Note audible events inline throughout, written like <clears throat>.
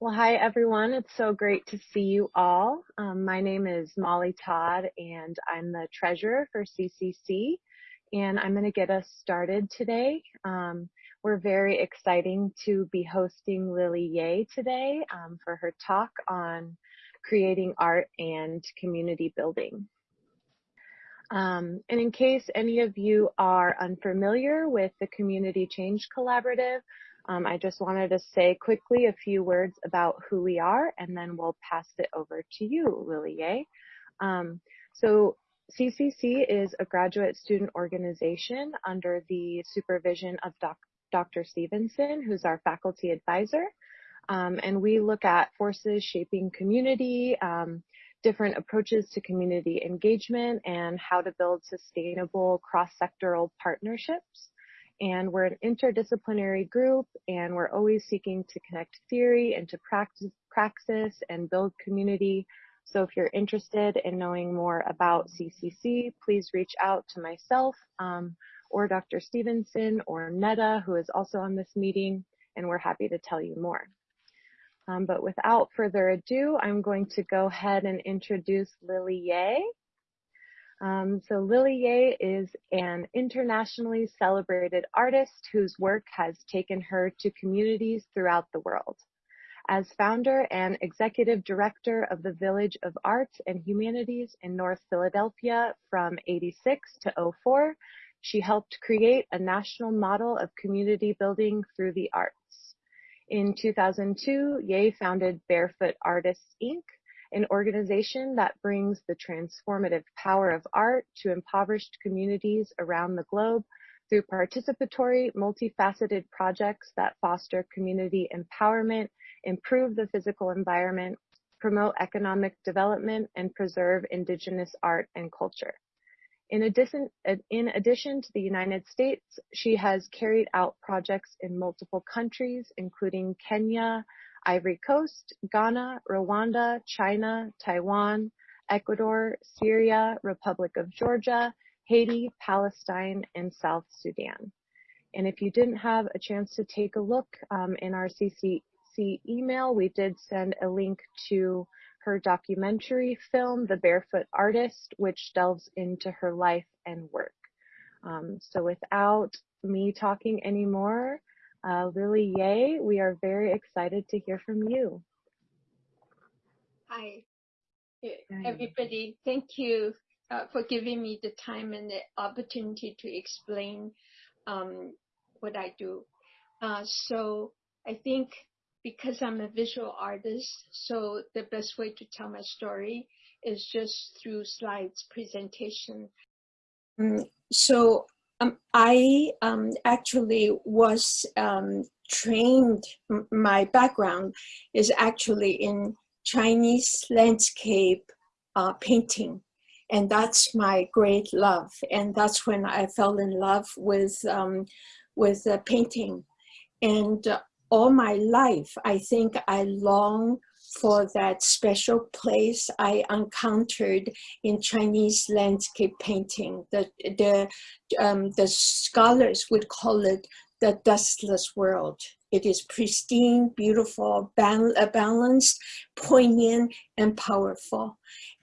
Well, hi everyone. It's so great to see you all. Um, my name is Molly Todd and I'm the treasurer for CCC and I'm going to get us started today. Um, we're very exciting to be hosting Lily Yeh today um, for her talk on creating art and community building. Um, and in case any of you are unfamiliar with the Community Change Collaborative, um, I just wanted to say quickly a few words about who we are, and then we'll pass it over to you, Lily Yeh. Um, so CCC is a graduate student organization under the supervision of doc Dr. Stevenson, who's our faculty advisor. Um, and we look at forces shaping community, um, different approaches to community engagement, and how to build sustainable cross-sectoral partnerships and we're an interdisciplinary group and we're always seeking to connect theory into practice, praxis and build community. So if you're interested in knowing more about CCC, please reach out to myself um, or Dr. Stevenson or Netta, who is also on this meeting, and we're happy to tell you more. Um, but without further ado, I'm going to go ahead and introduce Lily Yeh. Um, so Lily Yeh is an internationally celebrated artist whose work has taken her to communities throughout the world. As founder and executive director of the Village of Arts and Humanities in North Philadelphia from 86 to 04, she helped create a national model of community building through the arts. In 2002, Yeh founded Barefoot Artists, Inc., an organization that brings the transformative power of art to impoverished communities around the globe through participatory, multifaceted projects that foster community empowerment, improve the physical environment, promote economic development, and preserve indigenous art and culture. In addition, in addition to the United States, she has carried out projects in multiple countries, including Kenya, Ivory Coast, Ghana, Rwanda, China, Taiwan, Ecuador, Syria, Republic of Georgia, Haiti, Palestine, and South Sudan. And if you didn't have a chance to take a look um, in our CCC email, we did send a link to her documentary film, The Barefoot Artist, which delves into her life and work. Um, so without me talking anymore, uh, Lily Yeh, we are very excited to hear from you. Hi, everybody. Thank you uh, for giving me the time and the opportunity to explain um, what I do. Uh, so I think because I'm a visual artist, so the best way to tell my story is just through slides presentation. Mm, so um, I um, actually was um, trained, my background is actually in Chinese landscape uh, painting. And that's my great love. And that's when I fell in love with, um, with uh, painting. And uh, all my life, I think I long for that special place I encountered in Chinese landscape painting. The, the, um, the scholars would call it the dustless world. It is pristine, beautiful, uh, balanced, poignant, and powerful.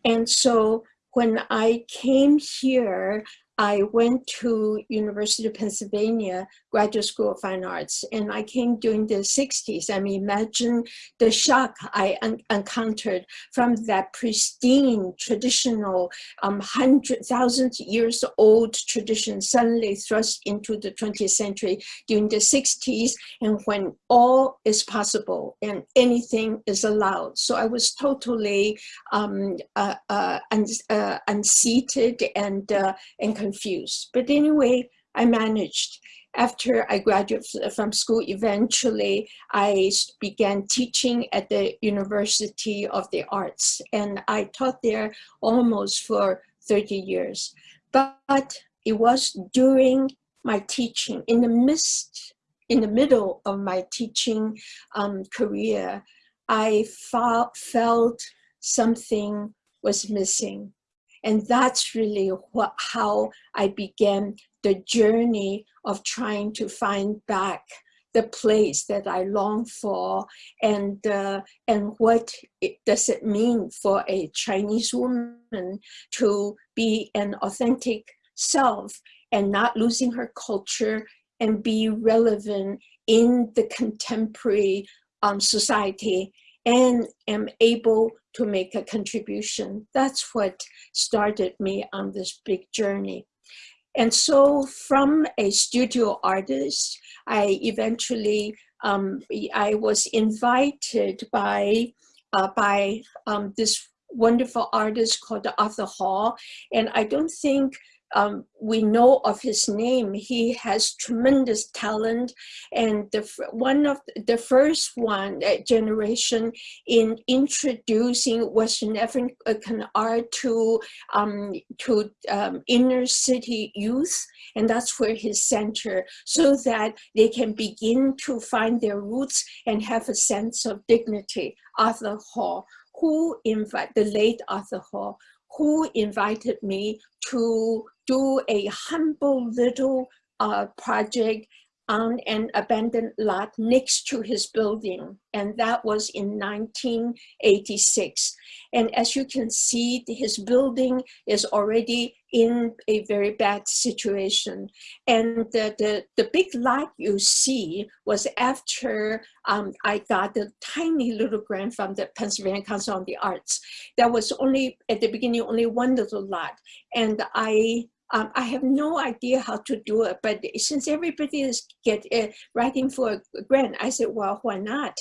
And so when I came here, I went to University of Pennsylvania Graduate School of Fine Arts and I came during the 60s. I mean, imagine the shock I un encountered from that pristine, traditional, um, hundred, thousands years old tradition suddenly thrust into the 20th century during the 60s and when all is possible and anything is allowed. So I was totally um, uh, uh, un uh, unseated and, uh, and confused. But anyway, I managed. After I graduated from school, eventually I began teaching at the University of the Arts and I taught there almost for 30 years. But it was during my teaching, in the midst, in the middle of my teaching um, career, I felt something was missing. And that's really what, how I began the journey of trying to find back the place that I long for and, uh, and what it, does it mean for a Chinese woman to be an authentic self and not losing her culture and be relevant in the contemporary um, society and am able to make a contribution. That's what started me on this big journey. And so from a studio artist, I eventually, um, I was invited by, uh, by um, this wonderful artist called Arthur Hall. And I don't think um, we know of his name. He has tremendous talent, and the one of the first one uh, generation in introducing Western African art to um, to um, inner city youth, and that's where his center, so that they can begin to find their roots and have a sense of dignity. Arthur Hall, who invite the late Arthur Hall, who invited me to do a humble little uh, project on an abandoned lot next to his building. And that was in 1986. And as you can see, his building is already in a very bad situation. And the, the, the big lot you see was after um, I got the tiny little grant from the Pennsylvania Council on the Arts. That was only, at the beginning, only one little lot. And I um, I have no idea how to do it, but since everybody is get uh, writing for a grant, I said, well, why not?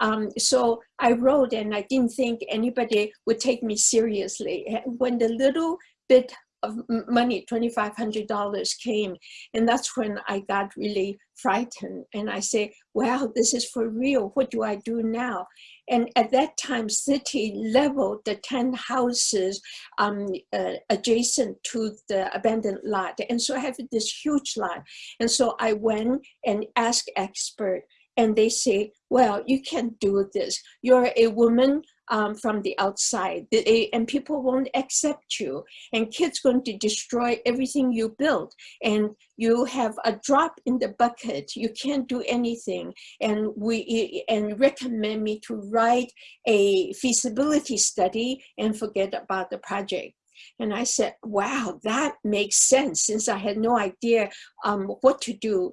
Um, so I wrote and I didn't think anybody would take me seriously. When the little bit of money, $2,500 came, and that's when I got really frightened. And I say, wow, this is for real. What do I do now? And at that time, city leveled the 10 houses um, uh, adjacent to the abandoned lot. And so I have this huge lot. And so I went and asked expert and they say, well, you can't do this. You're a woman um, from the outside. And people won't accept you. And kids going to destroy everything you built and you have a drop in the bucket. You can't do anything. And we and recommend me to write a feasibility study and forget about the project. And I said, wow, that makes sense since I had no idea um, what to do.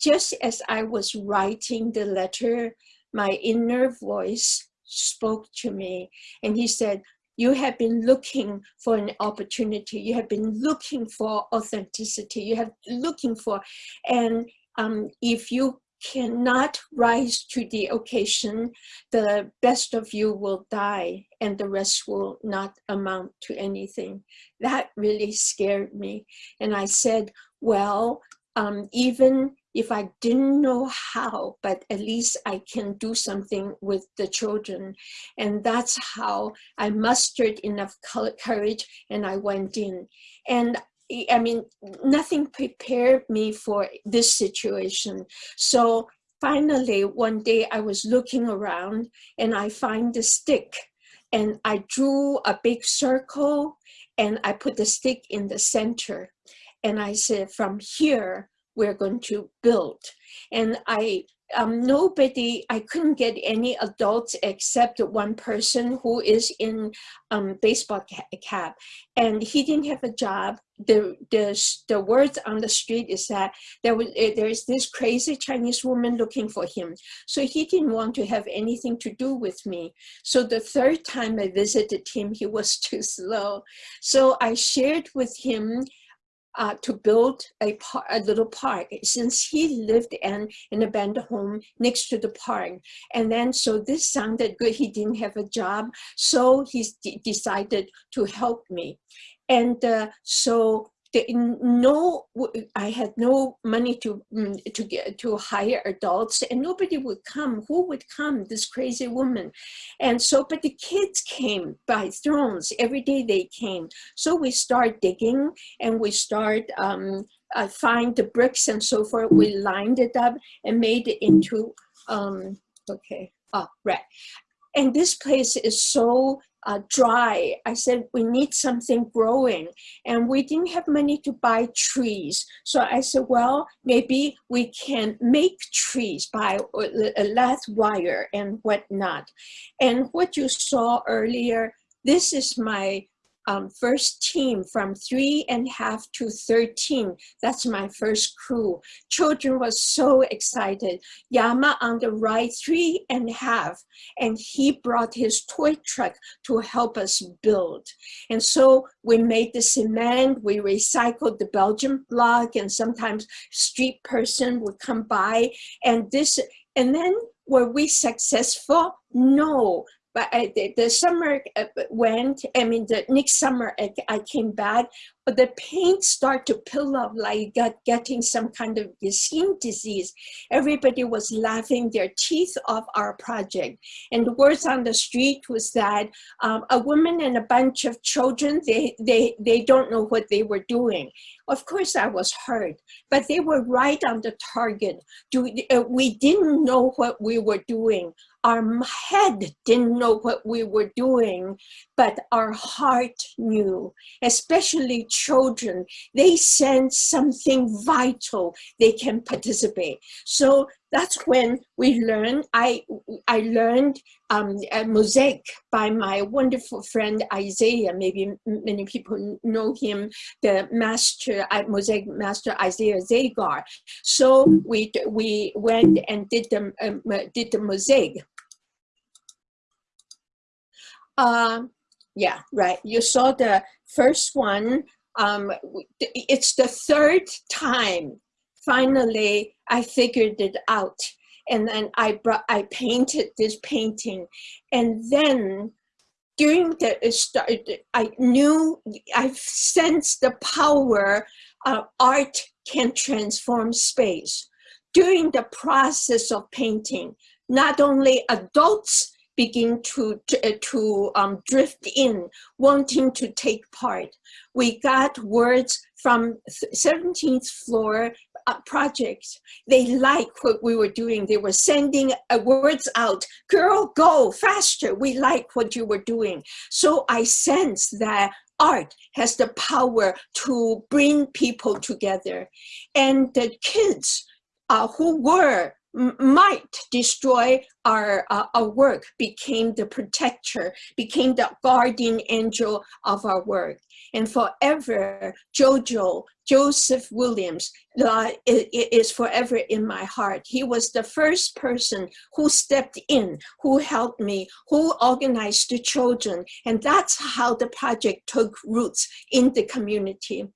Just as I was writing the letter, my inner voice spoke to me and he said, you have been looking for an opportunity. You have been looking for authenticity. You have looking for, and um, if you cannot rise to the occasion, the best of you will die and the rest will not amount to anything. That really scared me. And I said, well, um, even if I didn't know how, but at least I can do something with the children. And that's how I mustered enough courage and I went in. And I mean, nothing prepared me for this situation. So finally, one day I was looking around and I find the stick and I drew a big circle and I put the stick in the center. And I said, from here, we're going to build. And I, um, nobody, I couldn't get any adults except one person who is in um, baseball cap. And he didn't have a job. The, the, the words on the street is that there was eh, there is this crazy Chinese woman looking for him. So he didn't want to have anything to do with me. So the third time I visited him, he was <laughs> too slow. So I shared with him uh, to build a, a little park since he lived in an abandoned home next to the park. And then, so this sounded good. He didn't have a job. So he decided to help me. And uh, so no, I had no money to mm, to get to hire adults, and nobody would come. Who would come? This crazy woman, and so but the kids came by thrones every day. They came, so we start digging and we start um, uh, find the bricks and so forth. We lined it up and made it into um, okay. Oh, right and this place is so uh, dry. I said, we need something growing. And we didn't have money to buy trees. So I said, well, maybe we can make trees by a lath wire and whatnot. And what you saw earlier, this is my um, first team from three and a half to 13. That's my first crew. Children was so excited. Yama on the right, three and a half, and he brought his toy truck to help us build. And so we made the cement, we recycled the Belgian block, and sometimes street person would come by, and this, and then were we successful? No, but I, the, the summer uh, went, I mean, the next summer I, I came back, but the paint started to peel up like got getting some kind of skin disease. Everybody was laughing their teeth off our project. And the words on the street was that um, a woman and a bunch of children, they, they, they don't know what they were doing. Of course I was hurt, but they were right on the target. Do, uh, we didn't know what we were doing our head didn't know what we were doing, but our heart knew, especially children. They sense something vital they can participate. So that's when we learned, I, I learned um, mosaic by my wonderful friend Isaiah. Maybe many people know him, the master, mosaic master Isaiah Zagar. So we, we went and did the, um, did the mosaic. Um, yeah, right. You saw the first one. Um, it's the third time, finally, I figured it out. And then I brought, I painted this painting. And then during the start, I knew, I sensed the power of art can transform space. During the process of painting, not only adults begin to, to, uh, um, drift in, wanting to take part. We got words from 17th floor uh, projects. They like what we were doing. They were sending uh, words out, girl, go faster. We like what you were doing. So I sense that art has the power to bring people together. And the kids uh, who were might destroy our, uh, our work became the protector, became the guardian angel of our work. And forever, Jojo, Joseph Williams, uh, is forever in my heart. He was the first person who stepped in, who helped me, who organized the children. And that's how the project took roots in the community.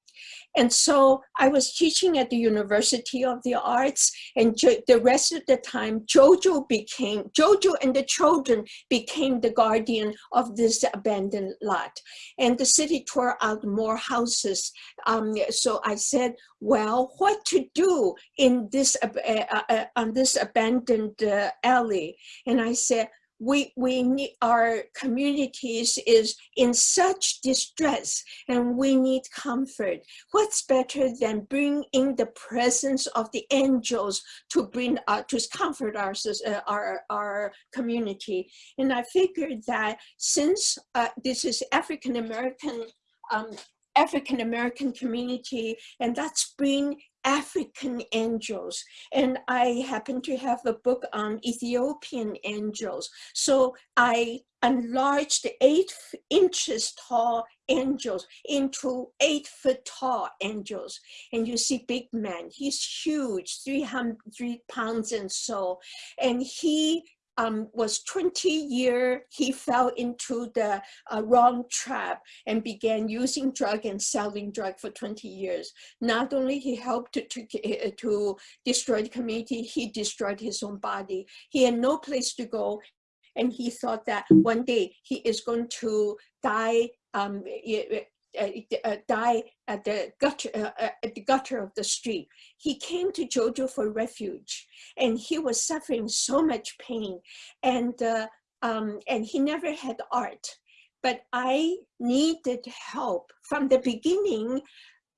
And so I was teaching at the University of the Arts and the rest of the time, Jojo became, Jojo and the children became the guardian of this abandoned lot. And the city tore out more houses. Um, so I said, well, what to do in this, uh, uh, uh, on this abandoned uh, alley? And I said, we, we need, our communities is in such distress and we need comfort. What's better than bring in the presence of the angels to bring, uh, to comfort our, uh, our, our community. And I figured that since uh, this is African-American um, African American community, and that's bring African angels. And I happen to have a book on Ethiopian angels. So I enlarged eight inches tall angels into eight foot tall angels. And you see big man, he's huge, 300 pounds and so. And he um, was 20 year, he fell into the uh, wrong trap and began using drug and selling drug for 20 years. Not only he helped to, to, to destroy the community, he destroyed his own body. He had no place to go and he thought that one day he is going to die um, uh, uh, die at the gutter uh, uh, at the gutter of the street. He came to Jojo for refuge, and he was suffering so much pain, and uh, um, and he never had art. But I needed help from the beginning.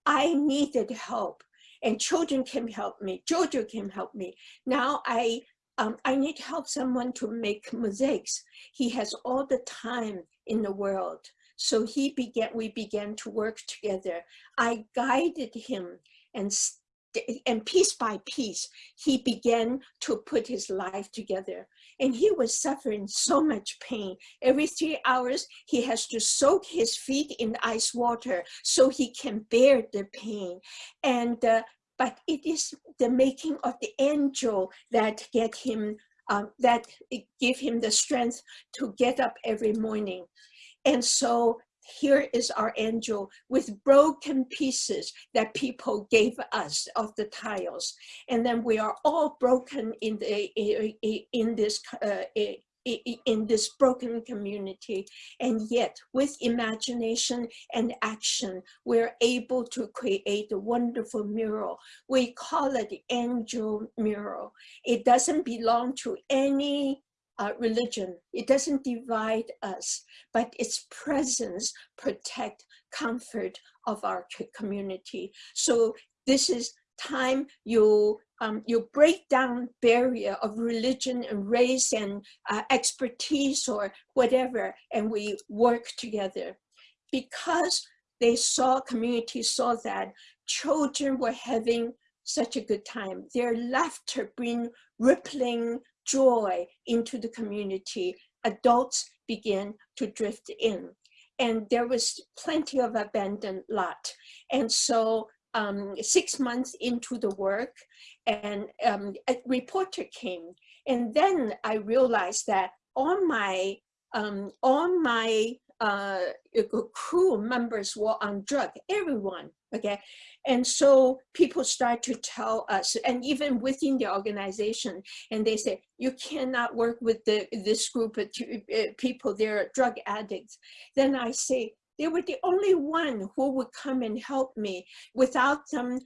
I needed help, and children can help me. Jojo can help me. Now I um, I need help someone to make mosaics. He has all the time in the world. So he began, we began to work together. I guided him and and piece by piece, he began to put his life together. And he was suffering so much pain. Every three hours, he has to soak his feet in ice water so he can bear the pain. And uh, but it is the making of the angel that get him, um, that give him the strength to get up every morning. And so here is our angel with broken pieces that people gave us of the tiles. And then we are all broken in, the, in this uh, in this broken community. And yet with imagination and action, we're able to create a wonderful mural. We call it the angel mural. It doesn't belong to any uh, religion. It doesn't divide us, but its presence protect comfort of our community. So this is time you um, you break down barrier of religion and race and uh, expertise or whatever, and we work together. Because they saw, community saw that children were having such a good time. Their laughter bring rippling joy into the community, adults begin to drift in. And there was plenty of abandoned lot. And so um, six months into the work and um, a reporter came. And then I realized that all my, um, all my uh, crew members were on drug, everyone, okay? And so people start to tell us, and even within the organization, and they say, you cannot work with the, this group of uh, people, they're drug addicts. Then I say, they were the only one who would come and help me. Without them,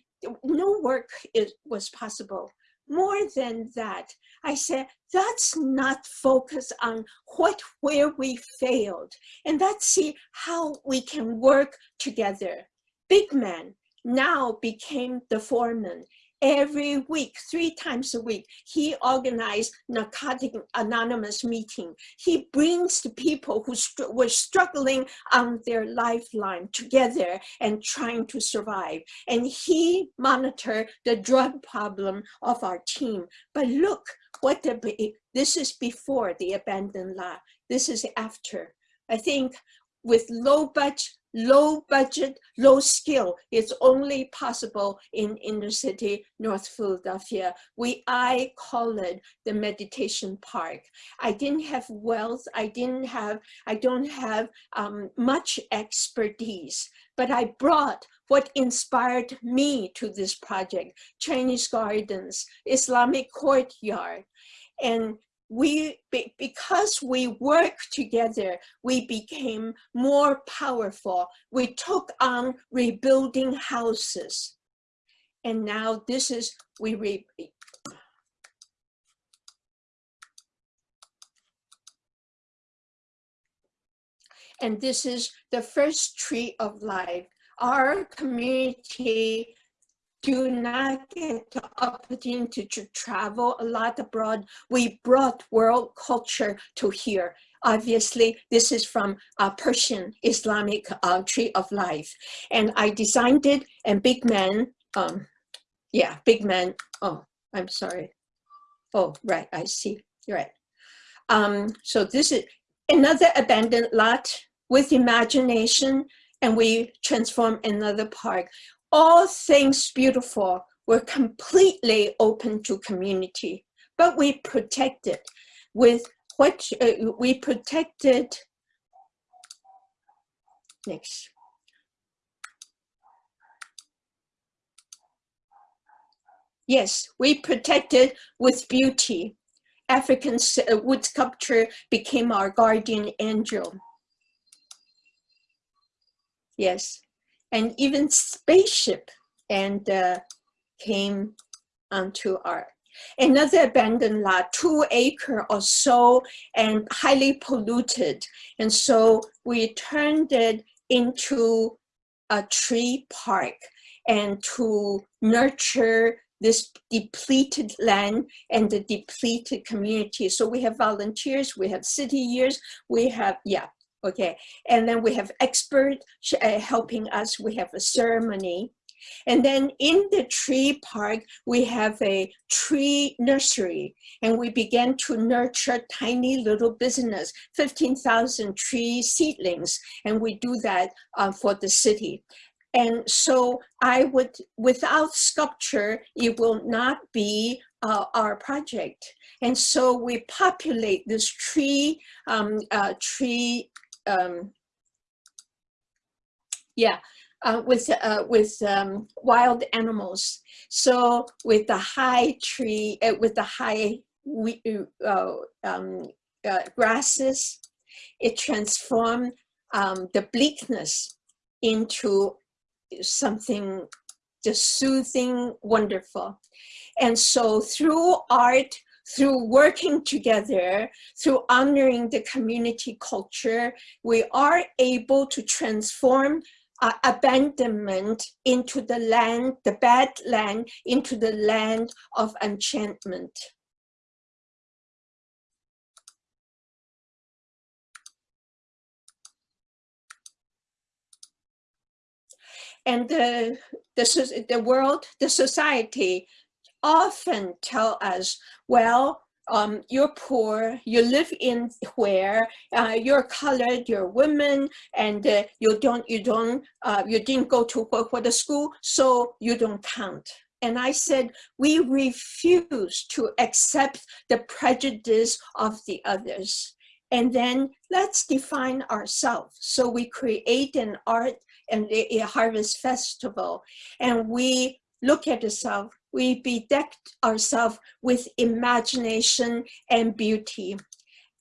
no work is, was possible. More than that, I said, let's not focus on what, where we failed, and let's see how we can work together. Big man, now became the foreman. Every week, three times a week, he organized narcotic anonymous meeting. He brings the people who were struggling on their lifeline together and trying to survive. And he monitored the drug problem of our team. But look, what the, this is before the abandoned lot. This is after. I think with low budget, low budget, low skill is only possible in inner city, North Philadelphia. We, I call it the meditation park. I didn't have wealth. I didn't have, I don't have um, much expertise, but I brought what inspired me to this project, Chinese gardens, Islamic courtyard, and we because we worked together we became more powerful. We took on rebuilding houses. And now this is we re and this is the first tree of life. Our community do not get the opportunity to travel a lot abroad. We brought world culture to here. Obviously, this is from a Persian Islamic uh, Tree of Life. And I designed it and Big Man, um, yeah, Big Man, oh, I'm sorry. Oh, right, I see, you're right. Um, so this is another abandoned lot with imagination and we transform another park all things beautiful were completely open to community, but we protected with what uh, we protected. Next. Yes, we protected with beauty. African uh, wood sculpture became our guardian angel. Yes, and even spaceship and uh, came onto our another abandoned lot, two acre or so, and highly polluted. And so we turned it into a tree park and to nurture this depleted land and the depleted community. So we have volunteers, we have city years, we have, yeah, okay. And then we have experts uh, helping us, we have a ceremony. And then in the tree park, we have a tree nursery and we began to nurture tiny little business, 15,000 tree seedlings. And we do that uh, for the city. And so I would, without sculpture, it will not be uh, our project. And so we populate this tree, um, uh, tree, um, yeah, uh, with uh, with um, wild animals. So with the high tree, uh, with the high uh, um, uh, grasses, it transformed um, the bleakness into something just soothing, wonderful. And so through art, through working together, through honoring the community culture, we are able to transform uh, abandonment into the land, the bad land, into the land of enchantment. And the, the, the world, the society often tell us, well, um, you're poor, you live in where, uh, you're colored, you're women, and uh, you don't, you don't, uh, you didn't go to work for the school, so you don't count. And I said, we refuse to accept the prejudice of the others. And then let's define ourselves. So we create an art and a, a harvest festival, and we look at ourselves we bedeck ourselves with imagination and beauty.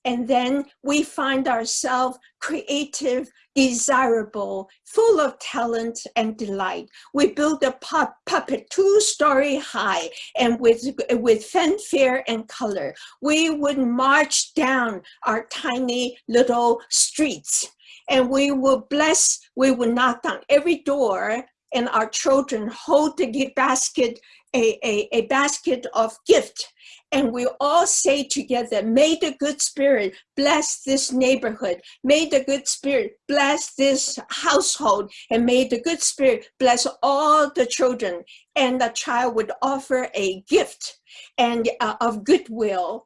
And then we find ourselves creative, desirable, full of talent and delight. We build a pu puppet two-story high and with, with fanfare and color. We would march down our tiny little streets and we will bless, we will knock down every door and our children hold the basket a, a, a basket of gift and we all say together, may the good spirit bless this neighborhood. May the good spirit bless this household. And may the good spirit bless all the children. And the child would offer a gift and uh, of goodwill.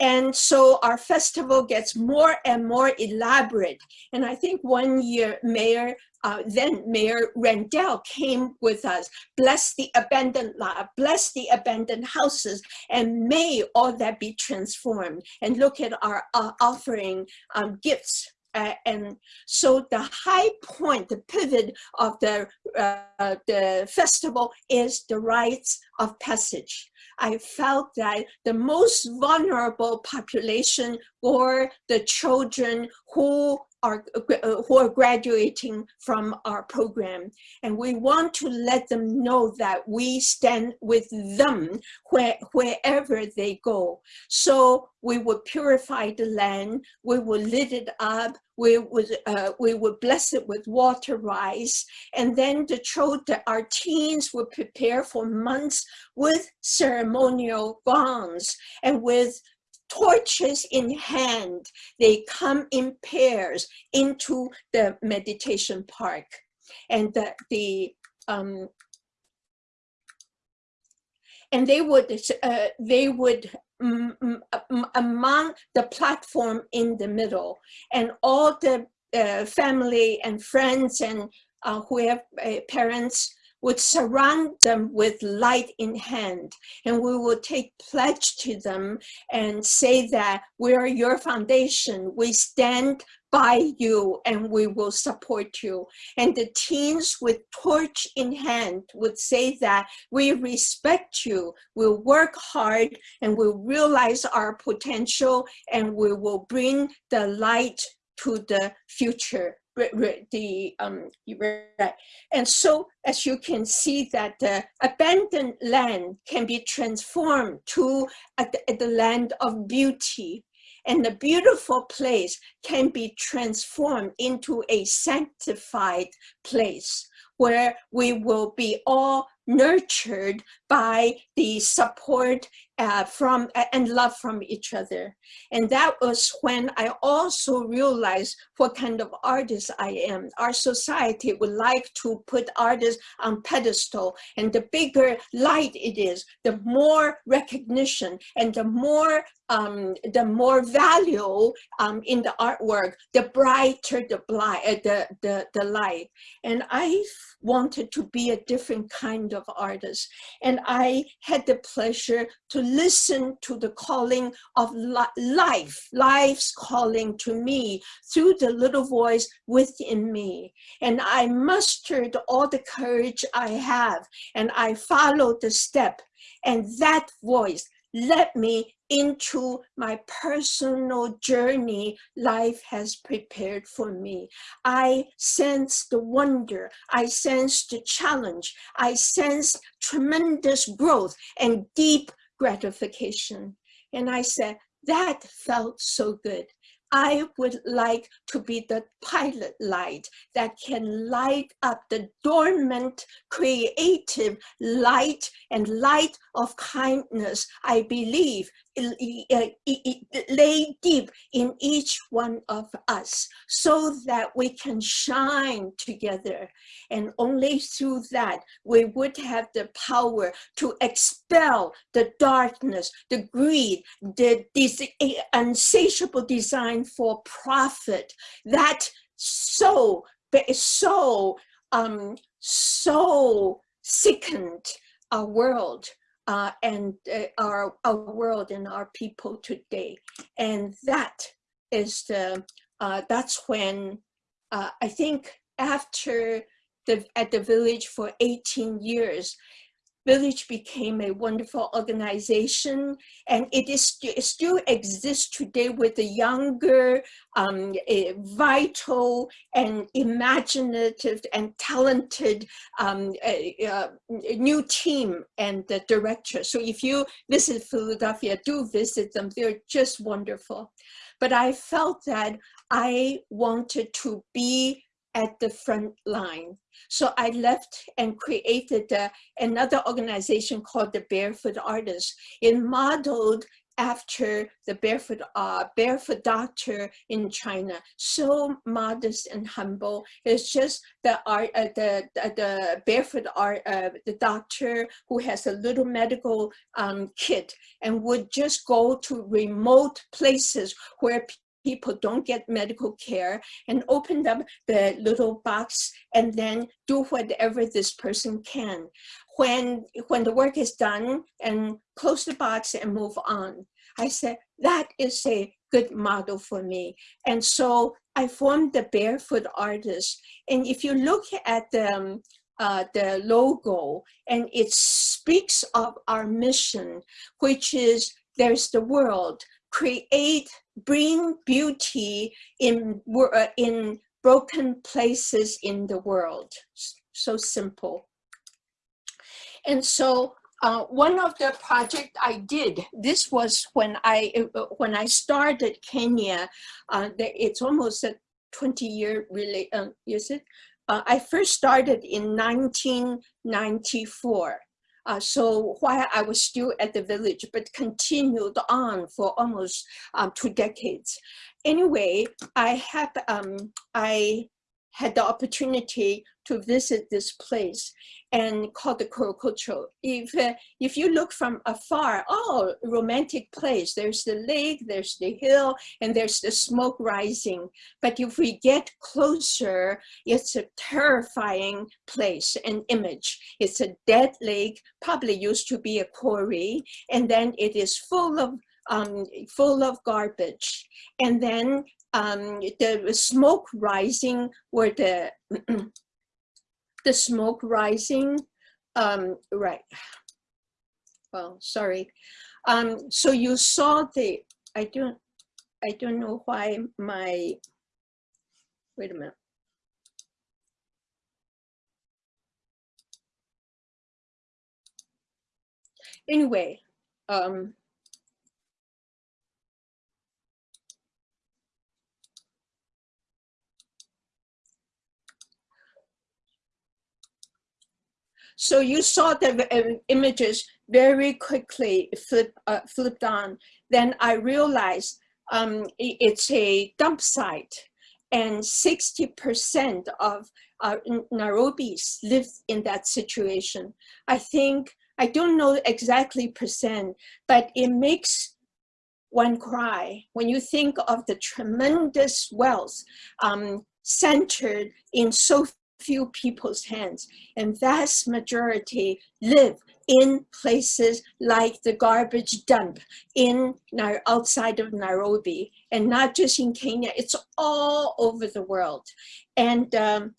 And so our festival gets more and more elaborate. And I think one year Mayor uh, then Mayor Rendell came with us, bless the abandoned lot, bless the abandoned houses, and may all that be transformed. And look at our uh, offering um, gifts uh, and so the high point, the pivot of the, uh, the festival is the rites of passage. I felt that the most vulnerable population were the children who are uh, who are graduating from our program. And we want to let them know that we stand with them where, wherever they go. So we would purify the land we would lit it up we would uh, we would bless it with water rice. And then the children our teens would prepare for months with ceremonial gowns and with torches in hand, they come in pairs into the meditation park. And the, the um, and they would uh, they would among the platform in the middle and all the uh, family and friends and uh, who have uh, parents would surround them with light in hand and we will take pledge to them and say that we are your foundation. We stand by you and we will support you. And the teens with torch in hand would say that we respect you we'll work hard and we'll realize our potential and we will bring the light to the future the um. And so as you can see that the abandoned land can be transformed to a, the land of beauty and the beautiful place can be transformed into a sanctified place where we will be all nurtured by the support uh, from and love from each other. And that was when I also realized what kind of artist I am. Our society would like to put artists on pedestal and the bigger light it is, the more recognition and the more um, the more value um, in the artwork, the brighter the, uh, the, the, the light. And I wanted to be a different kind of artist. And I had the pleasure to listen to the calling of li life, life's calling to me through the little voice within me. And I mustered all the courage I have and I followed the step and that voice led me into my personal journey life has prepared for me. I sense the wonder, I sense the challenge, I sense tremendous growth and deep gratification. And I said, that felt so good. I would like to be the pilot light that can light up the dormant, creative light and light of kindness. I believe lay deep in each one of us so that we can shine together. And only through that, we would have the power to expel the darkness, the greed, the insatiable for profit that so, so, um, so sickened our world uh, and uh, our, our world and our people today. And that is the, uh, that's when uh, I think after the, at the village for 18 years, Village became a wonderful organization and it, is, it still exists today with a younger, um, a vital and imaginative and talented um, a, a new team and the director. So if you visit Philadelphia, do visit them. They're just wonderful. But I felt that I wanted to be at the front line. So I left and created uh, another organization called the Barefoot Artists. It modeled after the barefoot uh, barefoot doctor in China, so modest and humble. It's just the art, uh, the, the, barefoot art, uh, the doctor who has a little medical um, kit and would just go to remote places where people don't get medical care and open up the little box and then do whatever this person can. When, when the work is done and close the box and move on. I said, that is a good model for me. And so I formed the Barefoot Artist. And if you look at the, um, uh, the logo and it speaks of our mission, which is there's the world, create, bring beauty in, uh, in broken places in the world. So simple. And so uh, one of the project I did, this was when I uh, when I started Kenya, uh, it's almost a 20 year really, uh, is it? Uh, I first started in 1994. Uh, so while I was still at the village, but continued on for almost um, two decades. Anyway, I had um, I had the opportunity to visit this place and called the Korogocho. If, uh, if you look from afar, oh, romantic place, there's the lake, there's the hill, and there's the smoke rising. But if we get closer, it's a terrifying place and image. It's a dead lake, probably used to be a quarry, and then it is full of um, full of garbage. And then um, the smoke rising where the <clears throat> the smoke rising, um, right. Well, sorry. Um, so you saw the, I don't, I don't know why my, wait a minute. Anyway, um, So you saw the uh, images very quickly flip, uh, flipped on. Then I realized um, it's a dump site and 60% of uh, Nairobis live in that situation. I think, I don't know exactly percent, but it makes one cry when you think of the tremendous wealth um, centered in so few people's hands and vast majority live in places like the garbage dump in outside of Nairobi and not just in Kenya, it's all over the world. And um,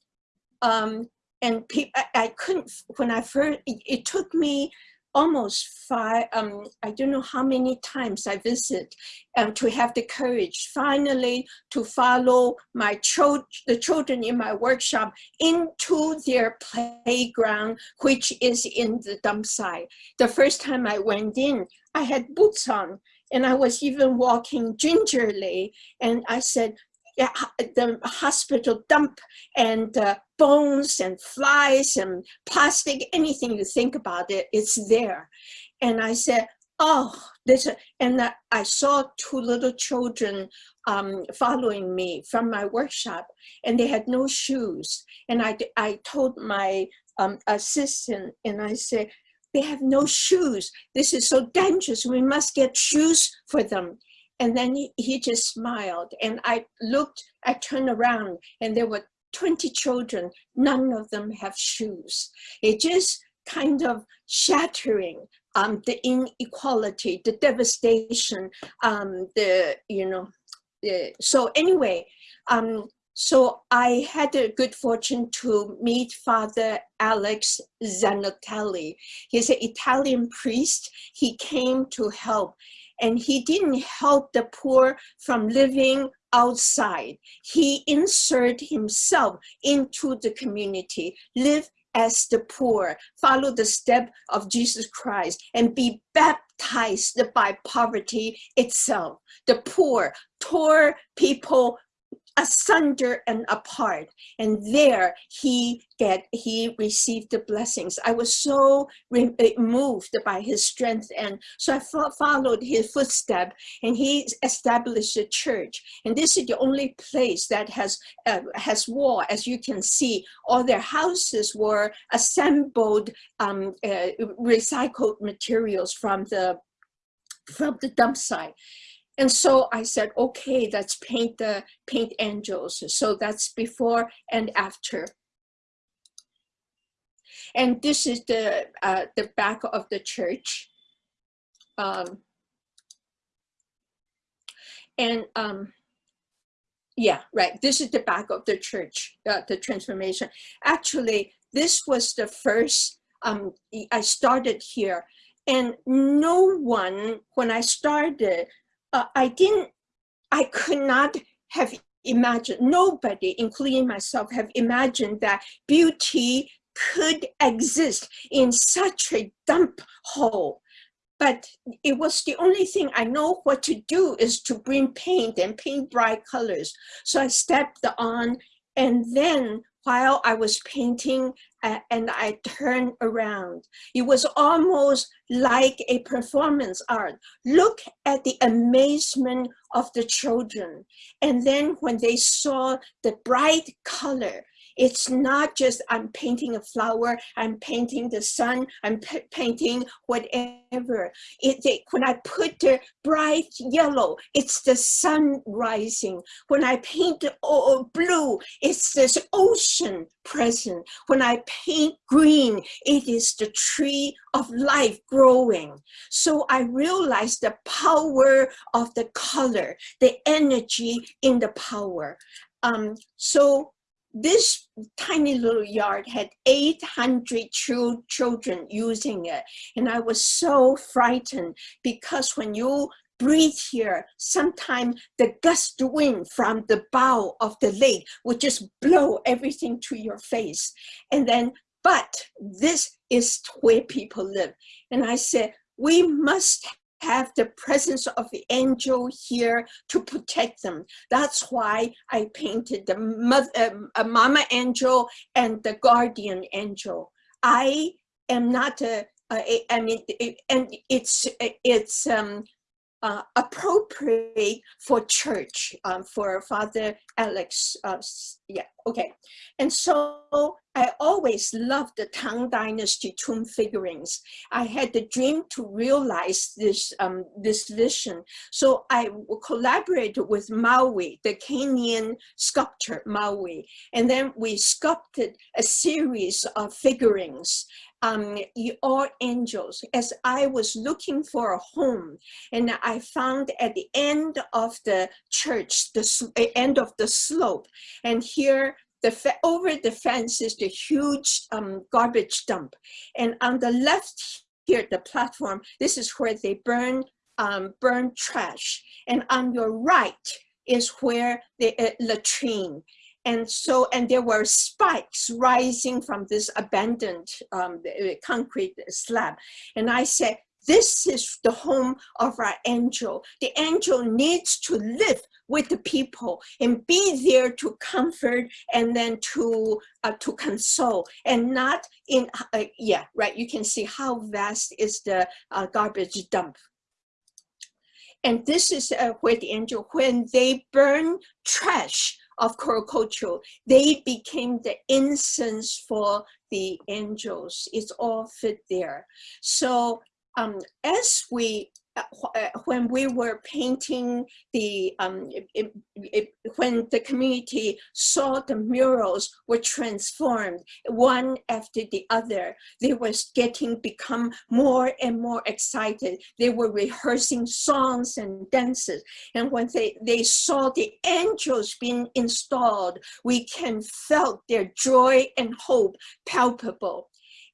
um, and I, I couldn't, when I first, it took me almost five, um, I don't know how many times I visit um, to have the courage finally to follow my child, the children in my workshop into their playground, which is in the dump site. The first time I went in, I had boots on and I was even walking gingerly. And I said, the hospital dump and uh, bones and flies and plastic, anything you think about it, it's there. And I said, oh, this, and I saw two little children um, following me from my workshop and they had no shoes. And I, I told my um, assistant and I said, they have no shoes. This is so dangerous. We must get shoes for them. And then he, he just smiled. And I looked, I turned around and there were 20 children. None of them have shoes. It just kind of shattering um, the inequality, the devastation, um, the, you know, the, so anyway, um, so I had the good fortune to meet Father Alex Zanotelli. He's an Italian priest. He came to help and he didn't help the poor from living outside. He inserted himself into the community, live as the poor, follow the step of Jesus Christ and be baptized by poverty itself. The poor, poor people asunder and apart. And there he get he received the blessings. I was so eh, moved by his strength and so i fo followed his footstep and he established a church. And this is the only place that has uh, has wall as you can see all their houses were assembled um, uh, recycled materials from the from the dump site and so I said, okay, let's paint the paint angels. So that's before and after. And this is the, uh, the back of the church. Um, and um, yeah, right, this is the back of the church, uh, the transformation. Actually, this was the first, um, I started here and no one, when I started, uh, I didn't, I could not have imagined, nobody, including myself, have imagined that beauty could exist in such a dump hole. But it was the only thing I know what to do is to bring paint and paint bright colors. So I stepped on and then while I was painting uh, and I turned around. It was almost like a performance art. Look at the amazement of the children. And then when they saw the bright color, it's not just I'm painting a flower, I'm painting the sun, I'm painting whatever. It, when I put the bright yellow, it's the sun rising. When I paint oh, blue, it's this ocean present. When I paint green, it is the tree of life growing. So I realized the power of the color, the energy in the power. Um, so this tiny little yard had 800 children using it. And I was so frightened because when you breathe here, sometimes the gust wind from the bow of the lake would just blow everything to your face. And then, but this is where people live. And I said, we must have the presence of the angel here to protect them. That's why I painted the mother, uh, mama angel and the guardian angel. I am not a, a I mean, it, and it's, it's um, uh, appropriate for church, um, for Father Alex. Uh, yeah, okay. And so I always loved the Tang Dynasty tomb figurines. I had the dream to realize this, um, this vision. So I collaborated with Maui, the Kenyan sculptor Maui, and then we sculpted a series of figurines um, all angels as I was looking for a home and I found at the end of the church, the end of the slope and here the over the fence is the huge um, garbage dump and on the left here the platform this is where they burn um, burn trash and on your right is where the uh, latrine and so, and there were spikes rising from this abandoned um, concrete slab. And I said, this is the home of our angel. The angel needs to live with the people and be there to comfort and then to uh, to console and not in uh, yeah right you can see how vast is the uh, garbage dump and this is uh, where the angel when they burn trash of Korogocho, they became the incense for the angels. It's all fit there. So um, as we uh, when we were painting the, um, it, it, when the community saw the murals were transformed one after the other, they was getting become more and more excited. They were rehearsing songs and dances. And when they, they saw the angels being installed, we can felt their joy and hope palpable.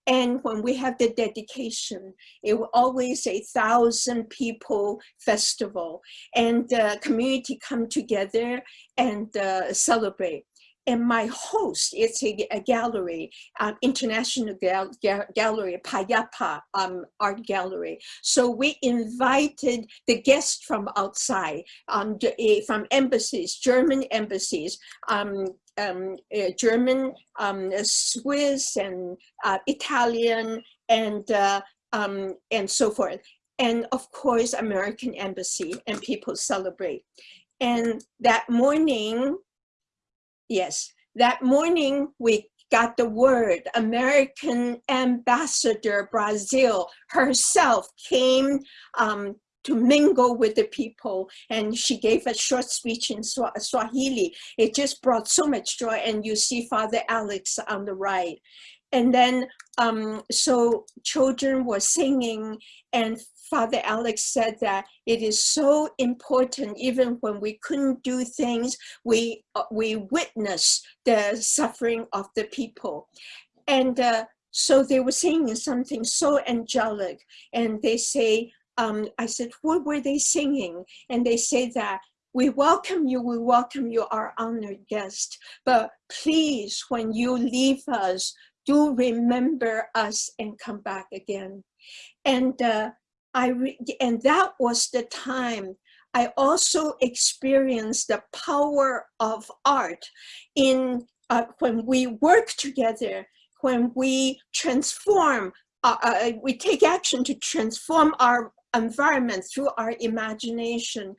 And when we have the dedication, it will always a thousand people festival and the community come together and uh, celebrate. And my host, is a, a gallery, um, international gal gallery, Paa ya Paa um, Art Gallery. So we invited the guests from outside, um, eh, from embassies, German embassies, um, uh, German, um, Swiss, and uh, Italian, and uh, um, and so forth. And of course, American embassy, and people celebrate. And that morning, yes, that morning we got the word. American ambassador Brazil herself came um, to mingle with the people. And she gave a short speech in Swahili. It just brought so much joy. And you see Father Alex on the right. And then, um, so children were singing and Father Alex said that it is so important, even when we couldn't do things, we, uh, we witness the suffering of the people. And uh, so they were singing something so angelic and they say, um, I said, what were they singing? And they say that we welcome you, we welcome you, our honored guest. But please, when you leave us, do remember us and come back again. And uh, I and that was the time I also experienced the power of art in uh, when we work together, when we transform, uh, uh we take action to transform our environment, through our imagination,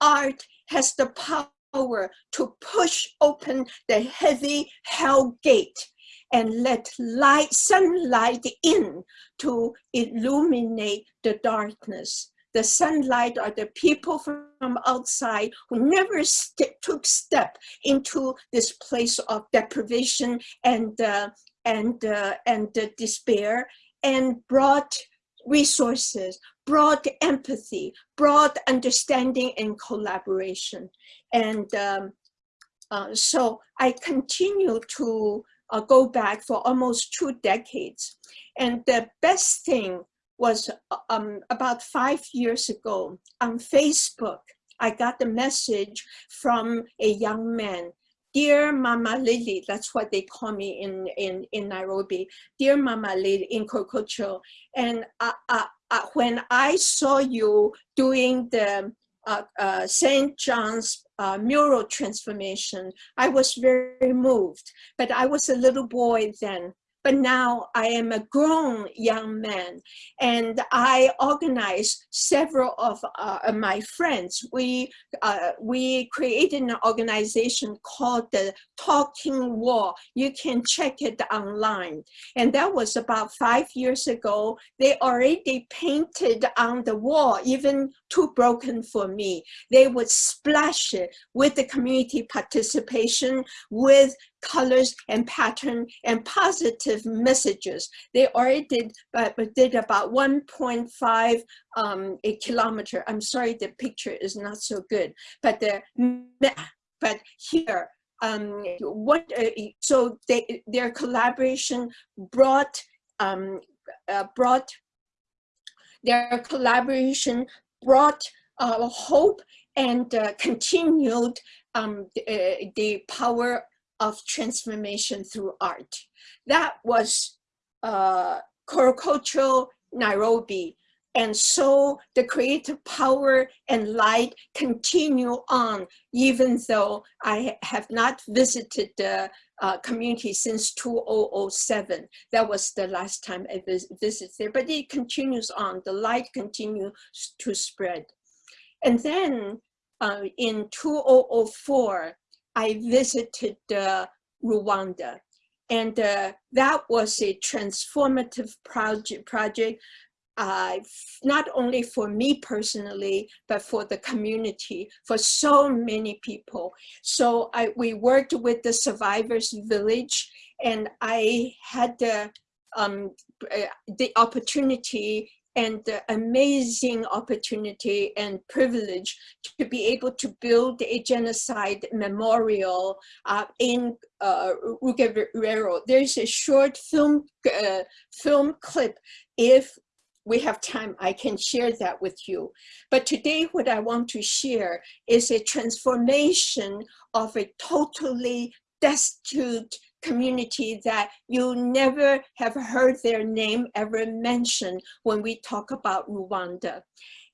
art has the power to push open the heavy hell gate and let light, sunlight in to illuminate the darkness. The sunlight are the people from outside who never st took step into this place of deprivation and uh, and uh, and uh, despair and brought resources, broad empathy, broad understanding and collaboration. And um, uh, so I continue to uh, go back for almost two decades. And the best thing was uh, um, about five years ago on Facebook, I got a message from a young man Dear Mama Lily, that's what they call me in, in, in Nairobi. Dear Mama Lily in Korogocho. And uh, uh, when I saw you doing the uh, uh, St. John's uh, mural transformation, I was very moved. But I was a little boy then. But now I am a grown young man and I organized several of uh, my friends. We, uh, we created an organization called the Talking Wall. You can check it online. And that was about five years ago. They already painted on the wall, even too broken for me. They would splash it with the community participation, with colors and pattern and positive messages. They already did, but, did about 1.5 um, a kilometer. I'm sorry, the picture is not so good, but the but here um, what uh, so they, their collaboration brought um, uh, brought their collaboration brought uh, hope and uh, continued um, the, uh, the, power of transformation through art. That was uh, Korogocho, Nairobi. And so the creative power and light continue on, even though I have not visited the uh, community since 2007. That was the last time I vis visited there, but it continues on. The light continues to spread. And then uh, in 2004, I visited uh, Rwanda. And uh, that was a transformative project, project uh, not only for me personally, but for the community, for so many people. So I, we worked with the survivors village and I had um, uh, the opportunity and the amazing opportunity and privilege to be able to build a genocide memorial uh, in uh. There's a short film uh, film clip. If we have time, I can share that with you. But today what I want to share is a transformation of a totally destitute community that you never have heard their name ever mentioned when we talk about Rwanda.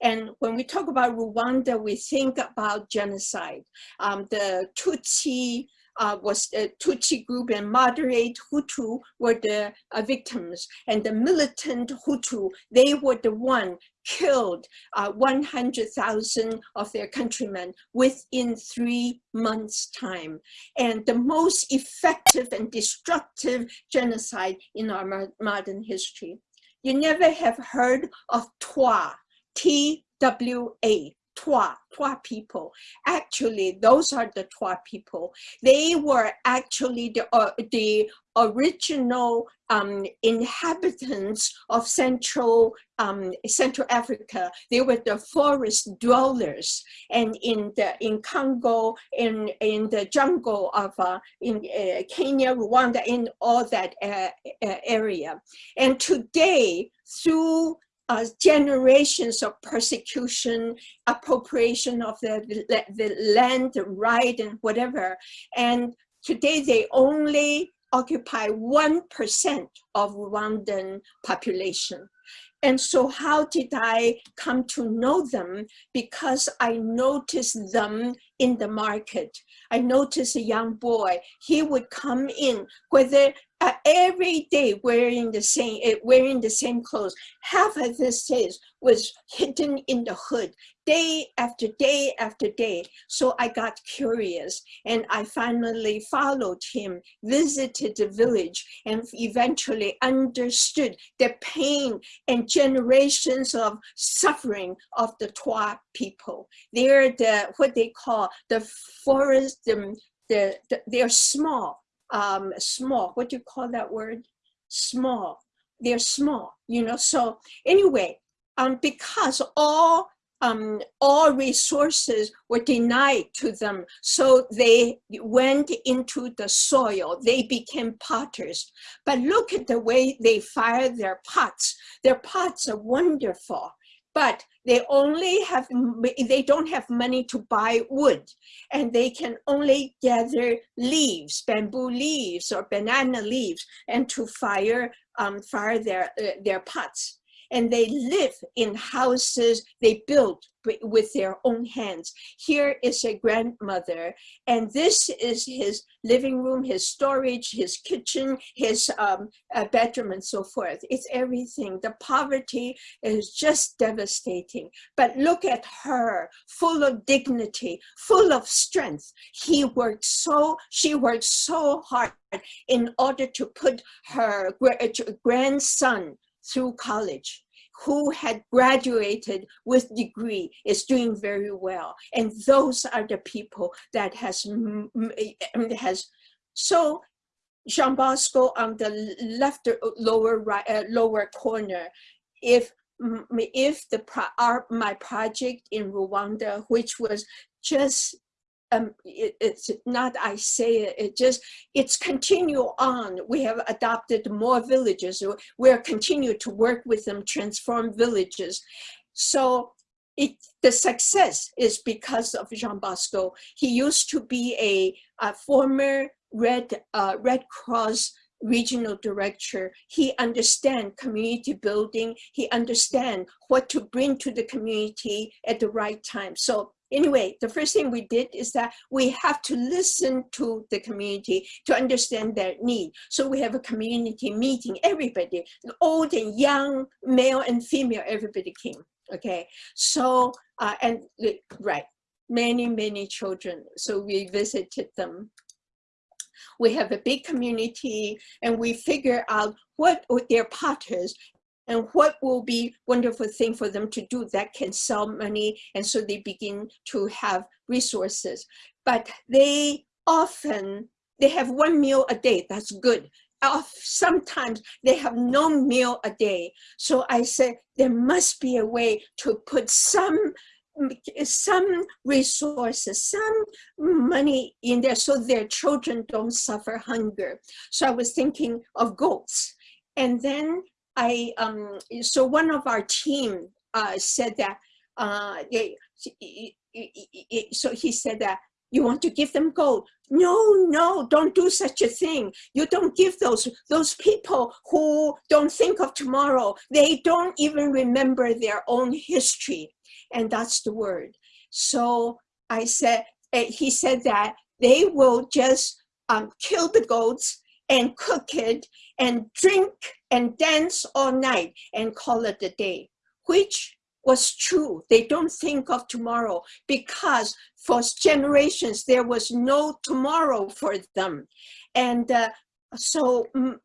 And when we talk about Rwanda, we think about genocide. Um, the Tutsi uh, was the Tutsi group and moderate Hutu were the uh, victims and the militant Hutu, they were the one killed uh, 100,000 of their countrymen within three months time. And the most effective and destructive genocide in our modern history. You never have heard of Twa, T-W-A, Twa, Twa people. Actually, those are the Twa people. They were actually the, uh, the original um, inhabitants of Central um, Central Africa. They were the forest dwellers, and in the in Congo, in in the jungle of uh, in uh, Kenya, Rwanda, in all that uh, uh area. And today, through uh, generations of persecution, appropriation of the, the, the land, right, and whatever. And today they only occupy 1% of Rwandan population. And so how did I come to know them? Because I noticed them in the market. I noticed a young boy, he would come in, whether uh, every day wearing the same uh, wearing the same clothes. Half of this days was hidden in the hood, day after day after day. So I got curious and I finally followed him, visited the village and eventually understood the pain and generations of suffering of the Twa people. They're the, what they call the forest, the, the, the they're small, um, small, what do you call that word? Small, they're small, you know, so anyway, um, because all um, all resources were denied to them. So they went into the soil, they became potters. But look at the way they fire their pots. Their pots are wonderful, but they only have, they don't have money to buy wood. And they can only gather leaves, bamboo leaves or banana leaves and to fire, um, fire their, uh, their pots. And they live in houses they built with their own hands. Here is a grandmother, and this is his living room, his storage, his kitchen, his um, uh, bedroom, and so forth. It's everything. The poverty is just devastating. But look at her, full of dignity, full of strength. He worked so, she worked so hard in order to put her grandson through college who had graduated with degree is doing very well. And those are the people that has, has so Jean Bosco on the left uh, lower right uh, lower corner, if if the our, my project in Rwanda, which was just um, it, it's not I say it, it just, it's continue on. We have adopted more villages. We're continue to work with them, transform villages. So it, the success is because of Jean Bosco. He used to be a, a former Red, uh, Red Cross regional director. He understand community building. He understand what to bring to the community at the right time. So anyway, the first thing we did is that we have to listen to the community to understand their need. So we have a community meeting, everybody, old and young, male and female, everybody came, okay? So, uh, and right, many, many children. So we visited them. We have a big community and we figure out what their potters and what will be wonderful thing for them to do that can sell money and so they begin to have resources but they often they have one meal a day that's good Of sometimes they have no meal a day so i said there must be a way to put some some resources, some money in there so their children don't suffer hunger. So I was thinking of goats. And then I, um, so one of our team uh, said that, uh, so he said that, you want to give them gold? No, no, don't do such a thing. You don't give those, those people who don't think of tomorrow. They don't even remember their own history. And that's the word. So I said, eh, he said that they will just um, kill the goats and cook it and drink and dance all night and call it a day, which was true. They don't think of tomorrow because for generations there was no tomorrow for them. And uh, so mm,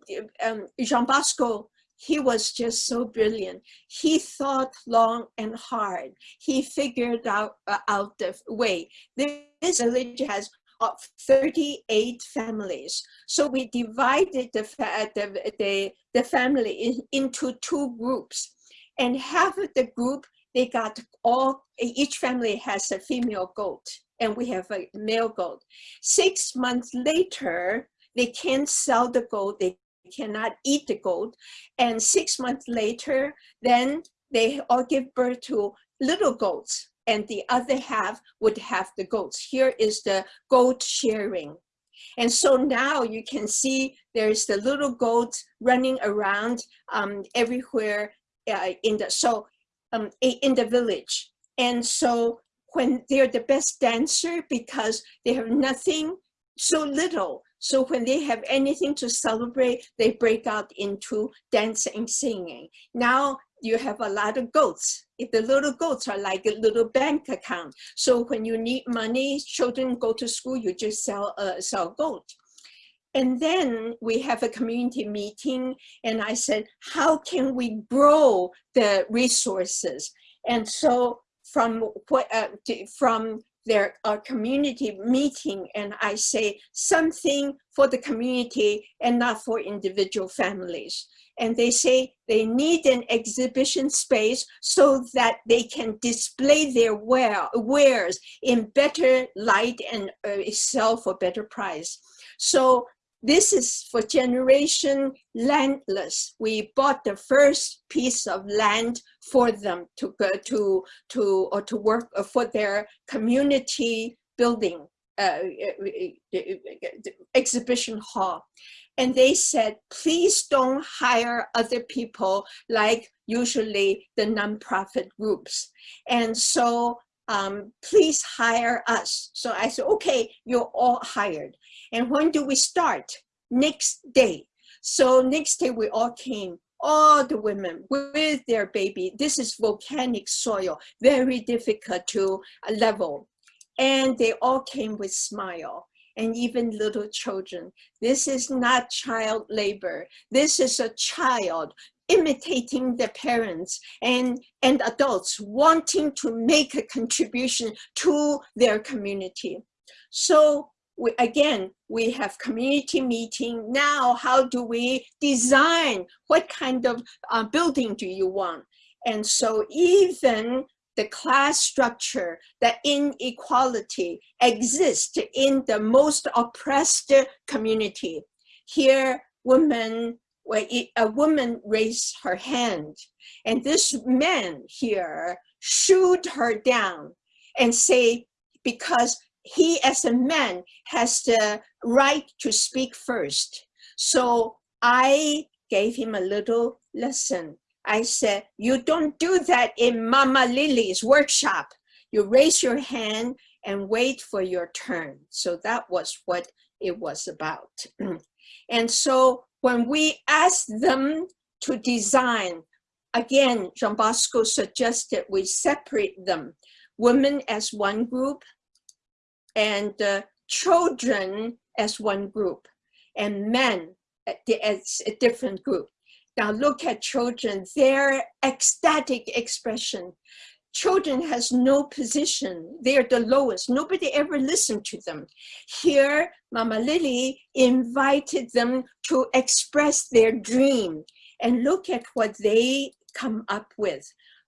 um, Jean Bosco, he was just so brilliant. He thought long and hard. He figured out, uh, out the way. This village has of 38 families. So we divided the, uh, the, the, the family in, into two groups. And half of the group, they got all, each family has a female goat and we have a male goat. Six months later, they can't sell the goat, they cannot eat the goat. And six months later, then they all give birth to little goats and the other half would have the goats. Here is the goat sharing. And so now you can see there's the little goats running around um, everywhere uh, in the so um, in the village. And so when they're the best dancer because they have nothing so little. So when they have anything to celebrate, they break out into dancing and singing. Now you have a lot of goats. If the little goats are like a little bank account. So when you need money, children go to school, you just sell uh, sell goat. And then we have a community meeting and I said, how can we grow the resources? And so from what uh, from their uh, community meeting and I say something for the community and not for individual families and they say they need an exhibition space so that they can display their wares in better light and uh, sell for better price. So this is for generation landless. We bought the first piece of land for them to go to, to, or to work uh, for their community building uh, uh, uh exhibition hall and they said, please don't hire other people like usually the nonprofit groups. And so um, please hire us. So I said, okay, you're all hired. And when do we start? Next day. So next day we all came, all the women with their baby. This is volcanic soil, very difficult to level. And they all came with smile and even little children. This is not child labor. This is a child imitating the parents and, and adults wanting to make a contribution to their community. So we, again, we have community meeting. Now, how do we design? What kind of uh, building do you want? And so even the class structure, the inequality exists in the most oppressed community. Here, women, a woman raised her hand and this man here shoot her down and say, because he as a man has the right to speak first. So I gave him a little lesson. I said, you don't do that in Mama Lily's workshop. You raise your hand and wait for your turn. So that was what it was about. <clears throat> and so when we asked them to design, again, Jean Bosco suggested we separate them, women as one group and uh, children as one group and men as a different group. Now look at children, their ecstatic expression. Children has no position. They're the lowest. Nobody ever listened to them. Here, Mama Lily invited them to express their dream and look at what they come up with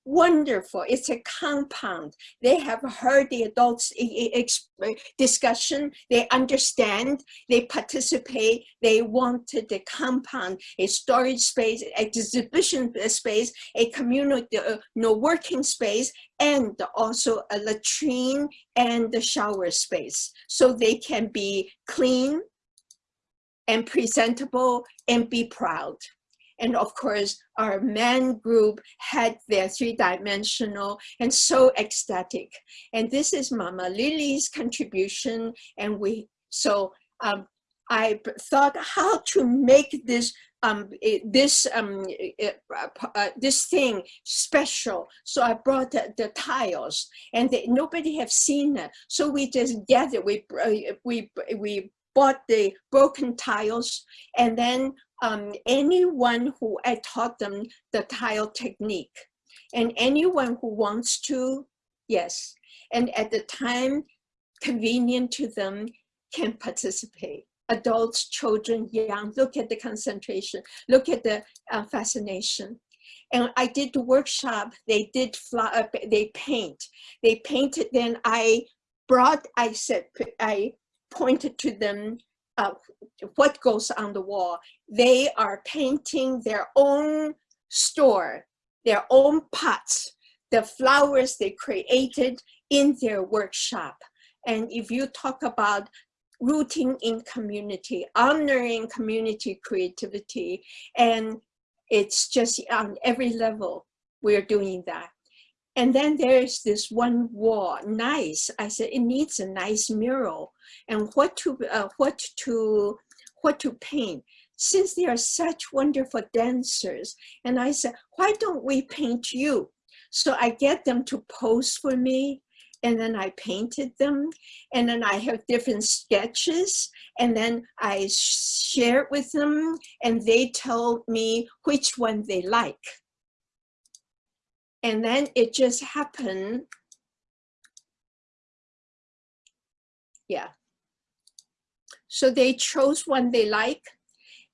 wonderful. It's a compound. They have heard the adults discussion. They understand. They participate. They wanted the compound, a storage space, exhibition space, a community, uh, no working space, and also a latrine and the shower space. So they can be clean and presentable and be proud. And of course, our men group had their three-dimensional and so ecstatic. And this is Mama Lily's contribution. And we, so um, I thought how to make this um, this um, uh, this thing special. So I brought the, the tiles, and they, nobody have seen it. So we just gathered. We uh, we we bought the broken tiles, and then um, anyone who I taught them the tile technique and anyone who wants to, yes. And at the time convenient to them can participate. Adults, children, young, look at the concentration, look at the uh, fascination. And I did the workshop, they did fly, uh, they paint. They painted, then I brought, I said, I pointed to them uh, what goes on the wall. They are painting their own store, their own pots, the flowers they created in their workshop. And if you talk about rooting in community, honoring community creativity, and it's just on every level, we're doing that. And then there's this one wall, nice. I said, it needs a nice mural. And what to, uh, what to, what to paint? Since they are such wonderful dancers. And I said, why don't we paint you? So I get them to pose for me and then I painted them and then I have different sketches and then I share it with them and they tell me which one they like. And then it just happened. Yeah. So they chose one they like.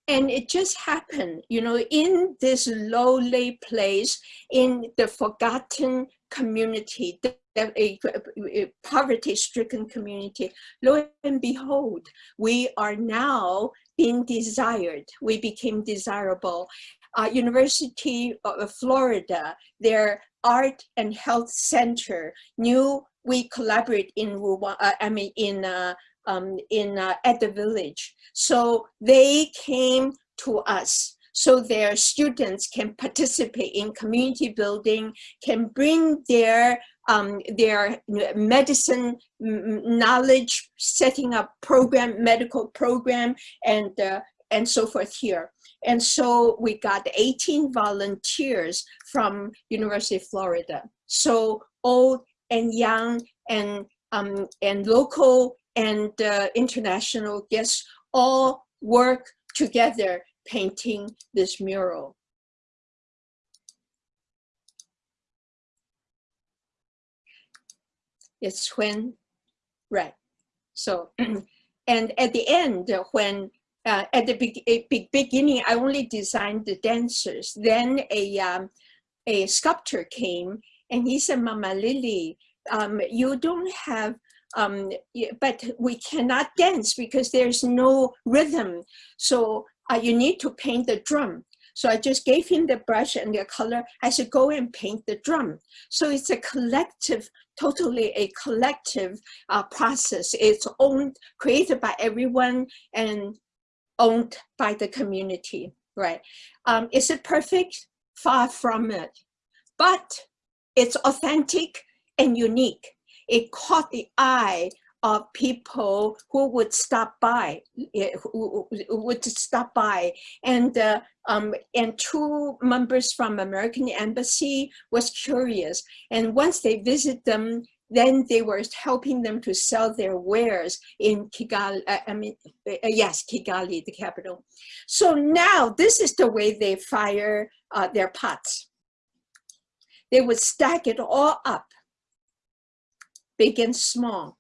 And it just happened, you know, in this lowly place, in the forgotten community, the, a, a poverty-stricken community, lo and behold, we are now being desired. We became desirable uh, University of Florida, their art and health center knew we collaborate in Rwanda, uh, I mean in uh, um, in uh, at the village. So they came to us. so their students can participate in community building, can bring their um, their medicine knowledge, setting up program, medical program, and uh, and so forth here. And so we got 18 volunteers from University of Florida. So old and young and um, and local and uh, international guests all work together painting this mural. It's when, right. So, <clears throat> and at the end, when uh, at the be beginning, I only designed the dancers. Then a, um, a sculptor came and he said, Mama Lily, um, you don't have, um, but we cannot dance because there's no rhythm. So uh, you need to paint the drum. So I just gave him the brush and the color. I said, go and paint the drum. So it's a collective, totally a collective uh, process. It's owned, created by everyone and owned by the community, right? Um, is it perfect? Far from it. But it's authentic and unique. It caught the eye of people who would stop by, eh, who would stop by, and uh, um, and two members from American Embassy was curious, and once they visit them, then they were helping them to sell their wares in Kigali, uh, I mean, uh, yes, Kigali, the capital. So now this is the way they fire uh, their pots. They would stack it all up, big and small.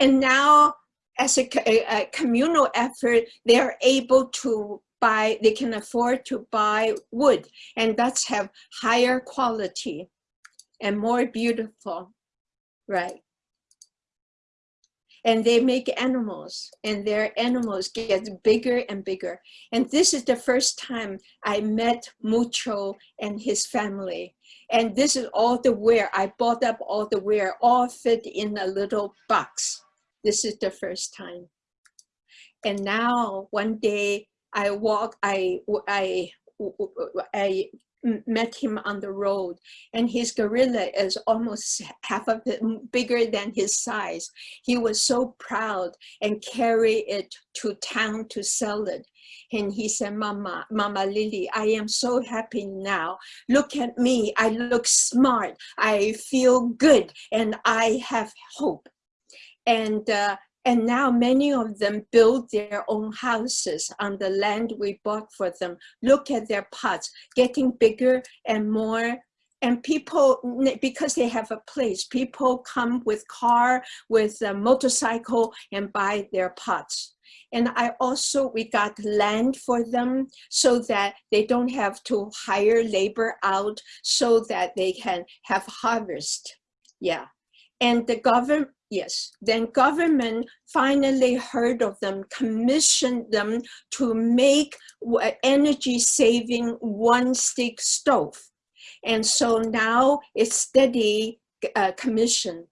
And now as a, a, a communal effort, they are able to buy, they can afford to buy wood and that's have higher quality and more beautiful, right? and they make animals and their animals get bigger and bigger. And this is the first time I met Mucho and his family. And this is all the ware. I bought up all the ware, all fit in a little box. This is the first time. And now one day I walk, I, I, I met him on the road and his gorilla is almost half of it bigger than his size. He was so proud and carry it to town to sell it. And he said, Mama, Mama Lily, I am so happy now. Look at me, I look smart, I feel good, and I have hope. And uh, and now many of them build their own houses on the land we bought for them. Look at their pots, getting bigger and more. And people, because they have a place, people come with car, with a motorcycle and buy their pots. And I also, we got land for them so that they don't have to hire labor out so that they can have harvest. Yeah. And the government, yes, then government finally heard of them, commissioned them to make energy saving one stick stove. And so now it's steady uh, commission.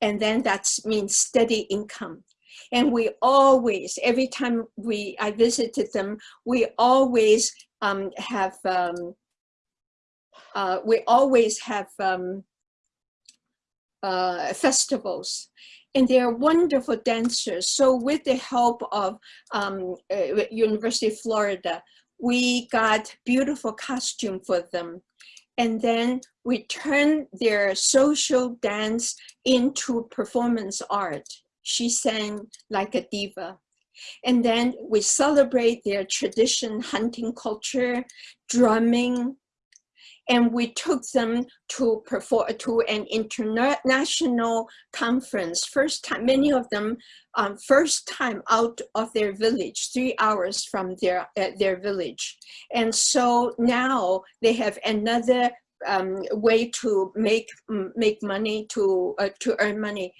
And then that means steady income. And we always, every time we I visited them, we always um, have, um, uh, we always have um, uh, festivals and they're wonderful dancers. So with the help of um, uh, University of Florida, we got beautiful costume for them. And then we turned their social dance into performance art. She sang like a diva. And then we celebrate their tradition, hunting culture, drumming, and we took them to perform to an international conference. First time many of them um, first time out of their village three hours from their uh, their village. And so now they have another um, way to make make money to uh, to earn money.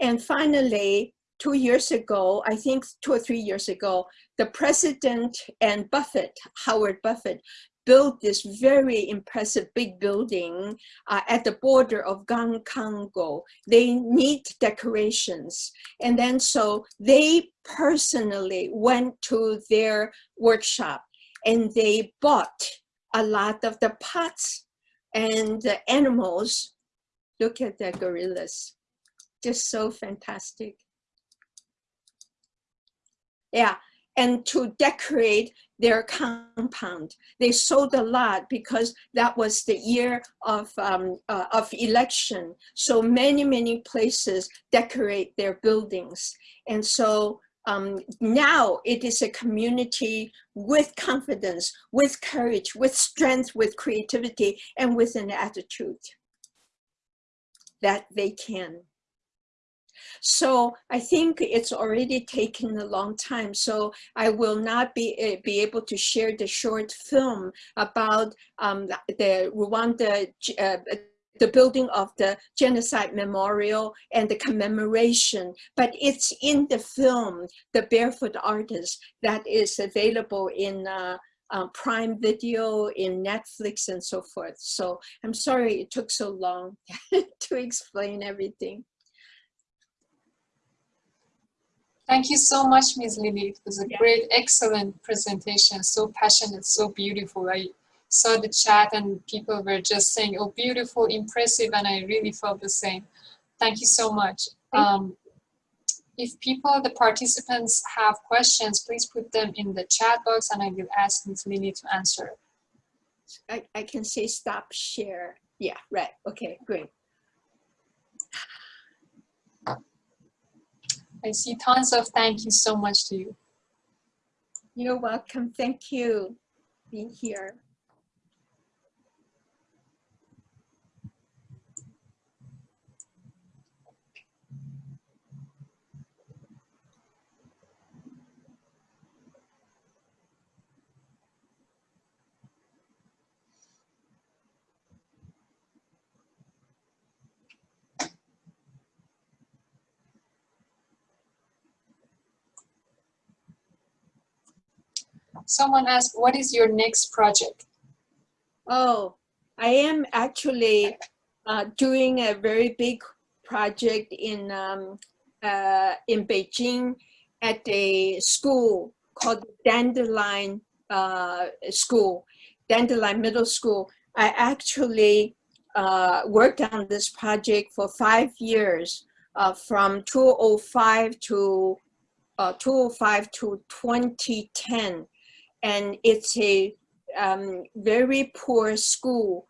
And finally two years ago, I think two or three years ago, the president and Buffett, Howard Buffett, built this very impressive big building uh, at the border of Gankango. They need decorations. And then so they personally went to their workshop and they bought a lot of the pots and the animals. Look at the gorillas, just so fantastic. Yeah, and to decorate their compound. They sold a lot because that was the year of, um, uh, of election. So many, many places decorate their buildings. And so um, now it is a community with confidence, with courage, with strength, with creativity, and with an attitude that they can so I think it's already taken a long time. So I will not be, uh, be able to share the short film about um, the Rwanda uh, the building of the genocide memorial and the commemoration, but it's in the film, The Barefoot Artist, that is available in uh, uh, Prime Video, in Netflix and so forth. So I'm sorry it took so long <laughs> to explain everything. Thank you so much, Ms. Lily. It was a yeah. great, excellent presentation. So passionate, so beautiful. I saw the chat and people were just saying, oh, beautiful, impressive, and I really felt the same. Thank you so much. Um, if people, the participants have questions, please put them in the chat box and I will ask Ms. Lily to answer. I, I can say stop share. Yeah, right. Okay, great. I see tons of thank you so much to you. You're welcome. Thank you being here. Someone asked, what is your next project? Oh, I am actually uh, doing a very big project in um, uh, in Beijing at a school called Dandelion uh, School, Dandelion Middle School. I actually uh, worked on this project for five years, uh, from 2005 to uh, 2005 to 2010 and it's a um, very poor school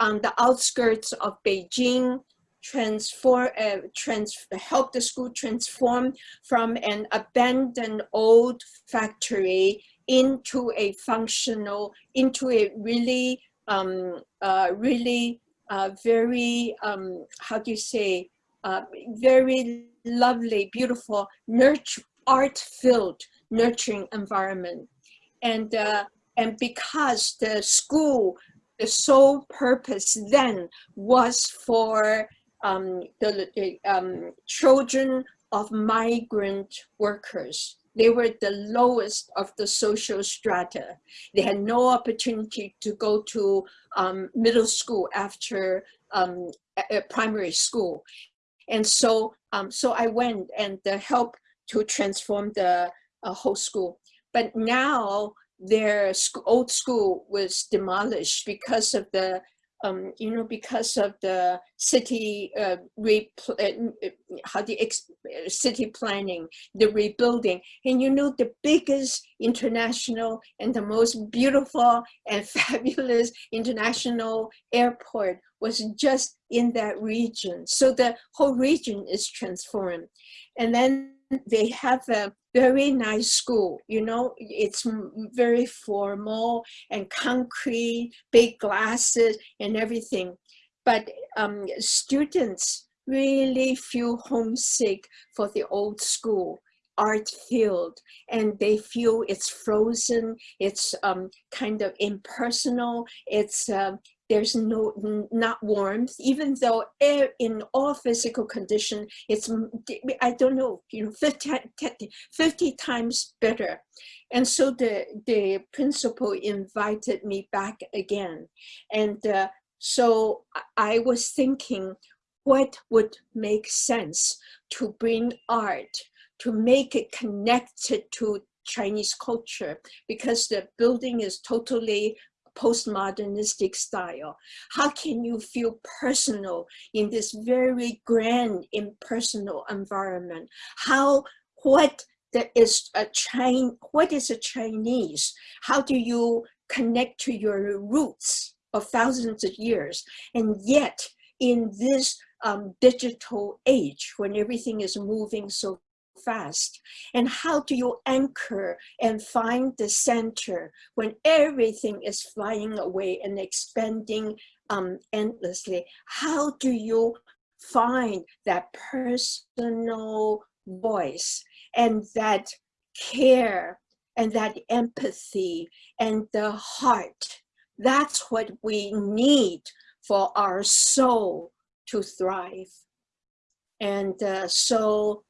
on the outskirts of Beijing, transform, uh, trans help the school transform from an abandoned old factory into a functional, into a really, um, uh, really uh, very, um, how do you say, uh, very lovely, beautiful, nurture, art-filled, nurturing environment and uh, and because the school the sole purpose then was for um, the um, children of migrant workers. They were the lowest of the social strata. They had no opportunity to go to um, middle school after um, primary school. And so, um, so I went and uh, helped to transform the uh, whole school. But now their old school was demolished because of the, um, you know, because of the city, uh, uh how the uh, city planning, the rebuilding. And you know, the biggest international and the most beautiful and <laughs> fabulous international airport was just in that region. So the whole region is transformed. And then they have a very nice school. You know, it's very formal and concrete, big glasses and everything. But um, students really feel homesick for the old school art field and they feel it's frozen it's um, kind of impersonal it's uh, there's no not warmth even though air in all physical condition it's i don't know you know 50, 50 times better. And so the the principal invited me back again. And uh, so i was thinking what would make sense to bring art to make it connected to Chinese culture? Because the building is totally postmodernistic style. How can you feel personal in this very grand impersonal environment? How, what there is a Chinese, what is a Chinese? How do you connect to your roots of thousands of years? And yet in this um, digital age when everything is moving so fast? And how do you anchor and find the center when everything is flying away and expanding um, endlessly? How do you find that personal voice and that care and that empathy and the heart? That's what we need for our soul to thrive. And uh, so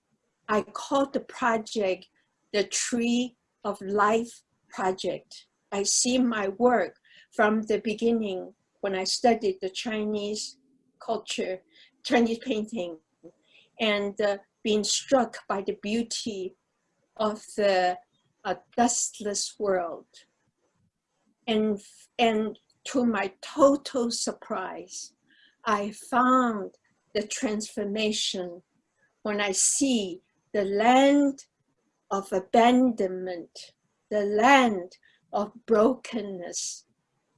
I called the project the Tree of Life Project. I see my work from the beginning when I studied the Chinese culture, Chinese painting, and uh, being struck by the beauty of the uh, dustless world. And, and to my total surprise, I found the transformation when I see the land of abandonment, the land of brokenness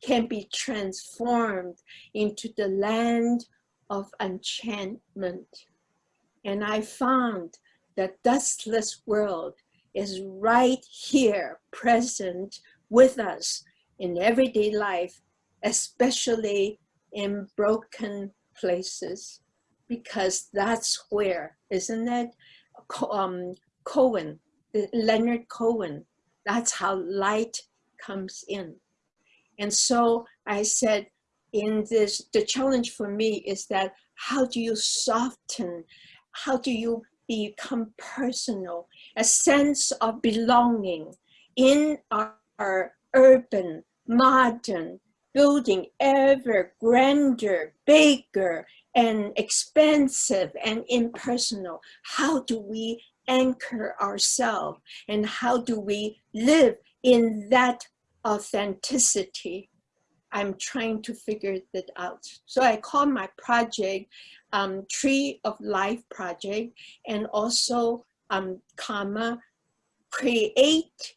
can be transformed into the land of enchantment. And I found that dustless world is right here present with us in everyday life, especially in broken places, because that's where, isn't it? Um, Cohen, Leonard Cohen. That's how light comes in. And so I said, in this, the challenge for me is that how do you soften? How do you become personal? A sense of belonging in our, our urban, modern, building ever grander, bigger, and expensive and impersonal. How do we anchor ourselves and how do we live in that authenticity? I'm trying to figure that out. So I call my project um, Tree of Life Project and also um, comma, create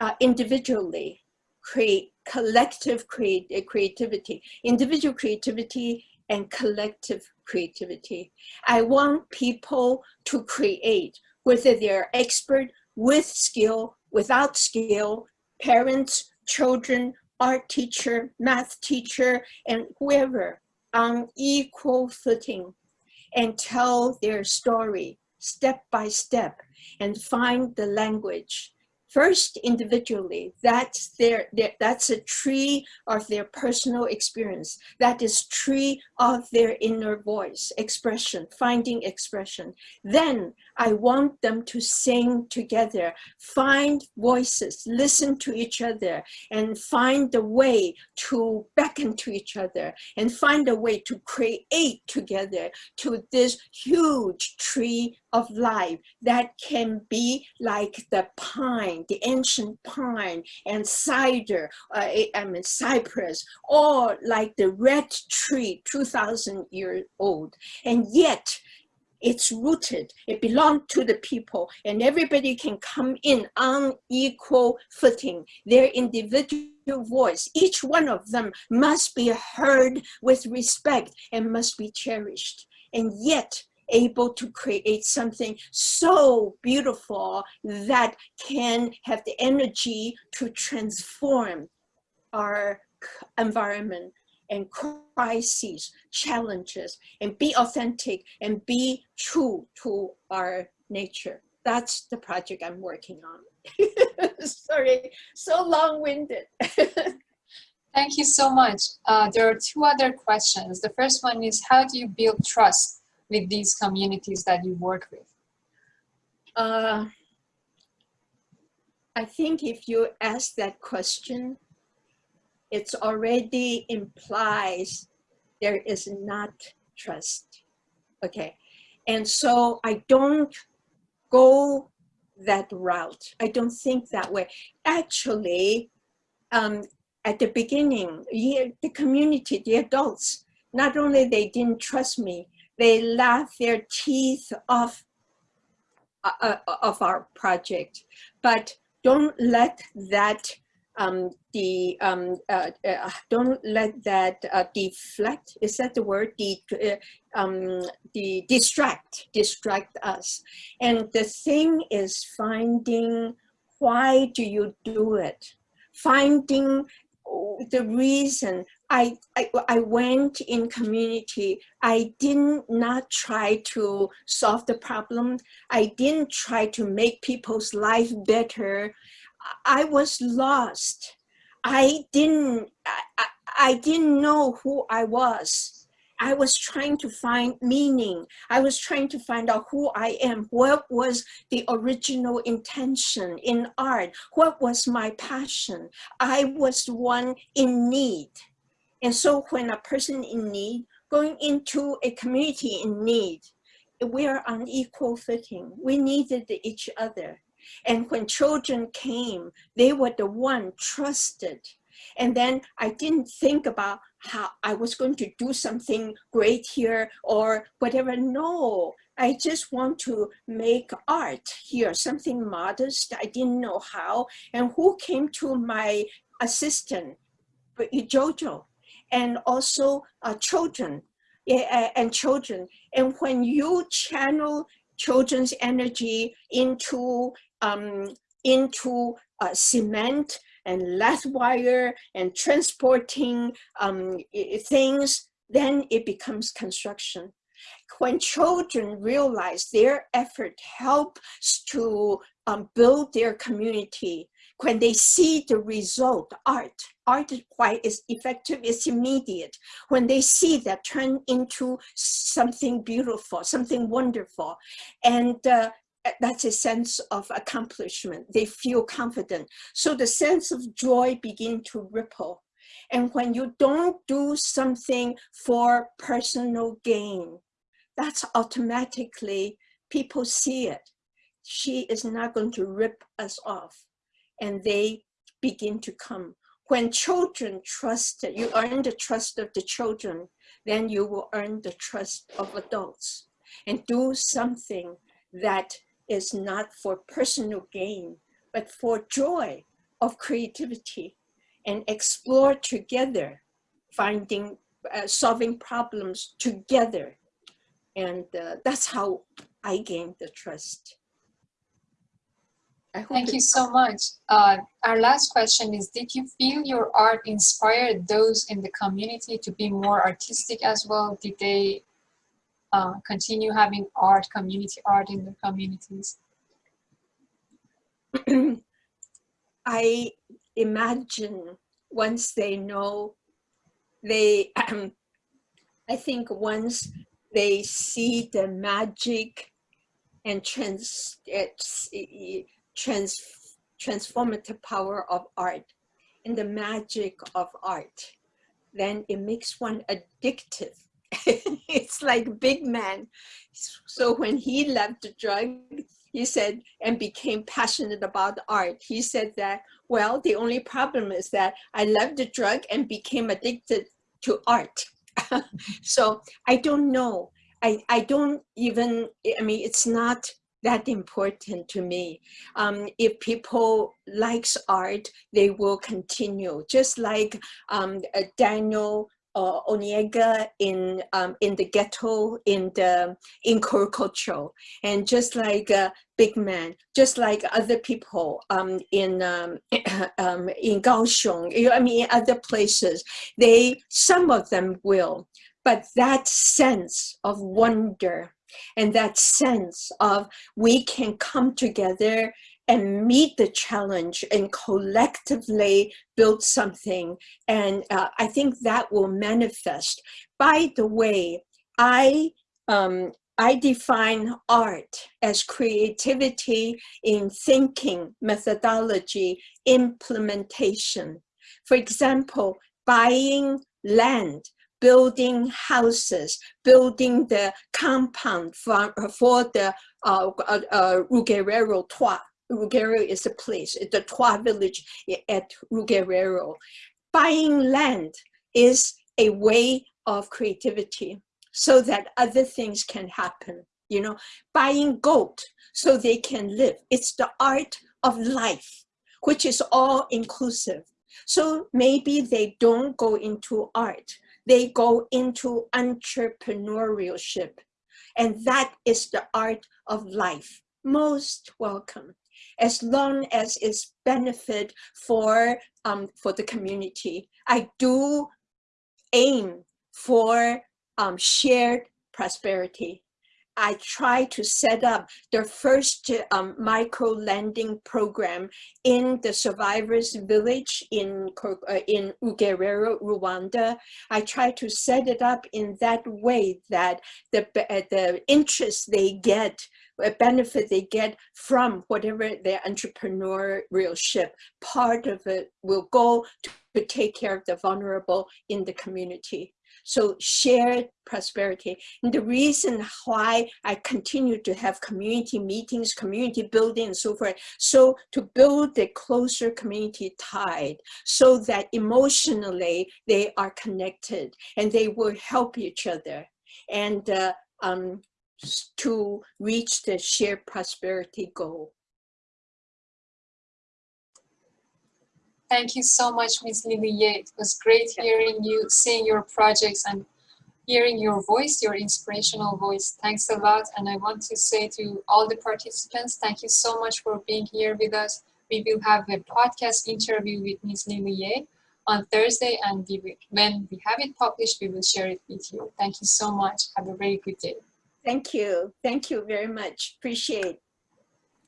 uh, individually, create collective create, creativity. Individual creativity and collective creativity. I want people to create, whether they're expert with skill, without skill, parents, children, art teacher, math teacher, and whoever on equal footing and tell their story step by step and find the language first individually that's their, their, that's a tree of their personal experience. That is tree of their inner voice expression finding expression. Then i want them to sing together find voices listen to each other and find a way to beckon to each other and find a way to create together to this huge tree of life that can be like the pine, the ancient pine and cider, uh, I mean cypress, or like the red tree, 2000 years old. And yet it's rooted, it belongs to the people and everybody can come in on equal footing, their individual voice. Each one of them must be heard with respect and must be cherished. And yet able to create something so beautiful that can have the energy to transform our environment and crises, challenges, and be authentic and be true to our nature. That's the project I'm working on. <laughs> Sorry, so long-winded. <laughs> Thank you so much. Uh, there are two other questions. The first one is, how do you build trust with these communities that you work with? Uh, I think if you ask that question, it already implies there is not trust. Okay, and so I don't go that route. I don't think that way. Actually, um, at the beginning, the community, the adults, not only they didn't trust me, they laughed their teeth off uh, uh of our project. But don't let that um, the um, uh, uh, don't let that uh, deflect. Is that the word? The uh, um, the distract distract us. And the thing is finding why do you do it? Finding the reason I, I, I went in community. I did not try to solve the problem. I didn't try to make people's life better. I was lost. I didn't, I, I didn't know who I was. I was trying to find meaning. I was trying to find out who I am. What was the original intention in art? What was my passion? I was one in need. And so when a person in need, going into a community in need, we are on equal footing. We needed each other. And when children came, they were the one trusted. And then I didn't think about how I was going to do something great here or whatever. No, I just want to make art here, something modest. I didn't know how. And who came to my assistant, Jojo, and also uh, children and children. And when you channel children's energy into um, into uh, cement and lath wire and transporting um, things, then it becomes construction. When children realize their effort helps to um, build their community, when they see the result, art, art why is effective, it's immediate. When they see that turn into something beautiful, something wonderful, and uh, that's a sense of accomplishment. They feel confident. So the sense of joy begin to ripple. And when you don't do something for personal gain, that's automatically, people see it. She is not going to rip us off. And they begin to come. When children trust, you earn the trust of the children, then you will earn the trust of adults and do something that is not for personal gain, but for joy of creativity and explore together, finding, uh, solving problems together. And uh, that's how I gained the trust. Thank you so much. Uh, our last question is, did you feel your art inspired those in the community to be more artistic as well? Did they uh, continue having art, community art in the communities? <clears throat> I imagine once they know, they, um, <clears throat> I think once they see the magic and trans, trans, transformative power of art and the magic of art, then it makes one addictive <laughs> it's like big man. So when he left the drug, he said, and became passionate about art, he said that, well, the only problem is that I left the drug and became addicted to art. <laughs> so I don't know. I, I don't even, I mean, it's not that important to me. Um, if people likes art, they will continue. Just like um, uh, Daniel uh, Oniega in um, in the ghetto in the in Korogocho, and just like uh, big man, just like other people um, in um, <clears throat> um, in Kaohsiung, you know, I mean other places, they some of them will, but that sense of wonder and that sense of we can come together and meet the challenge and collectively build something. And uh, I think that will manifest. By the way, I, um, I define art as creativity in thinking, methodology, implementation. For example, buying land, building houses, building the compound for, for the uh, uh, uh, Toa. Rugerero is a place, the Toa village at Rugerero. Buying land is a way of creativity so that other things can happen. You know, buying goat so they can live. It's the art of life, which is all inclusive. So maybe they don't go into art, they go into entrepreneurship. And that is the art of life. Most welcome. As long as it's benefit for, um, for the community. I do aim for um, shared prosperity. I try to set up the first um, micro lending program in the survivors village in, uh, in Rugerero, Rwanda. I try to set it up in that way that the, uh, the interest they get, a benefit they get from whatever their entrepreneurship, part of it will go to, to take care of the vulnerable in the community. So shared prosperity. And the reason why I continue to have community meetings, community building and so forth, so to build a closer community tied so that emotionally they are connected and they will help each other and uh, um, to reach the shared prosperity goal. Thank you so much, Ms. Lily It was great hearing you, seeing your projects and hearing your voice, your inspirational voice. Thanks a lot. And I want to say to all the participants, thank you so much for being here with us. We will have a podcast interview with Ms. Lily Yeh on Thursday and we will, when we have it published, we will share it with you. Thank you so much. Have a very good day. Thank you. Thank you very much. Appreciate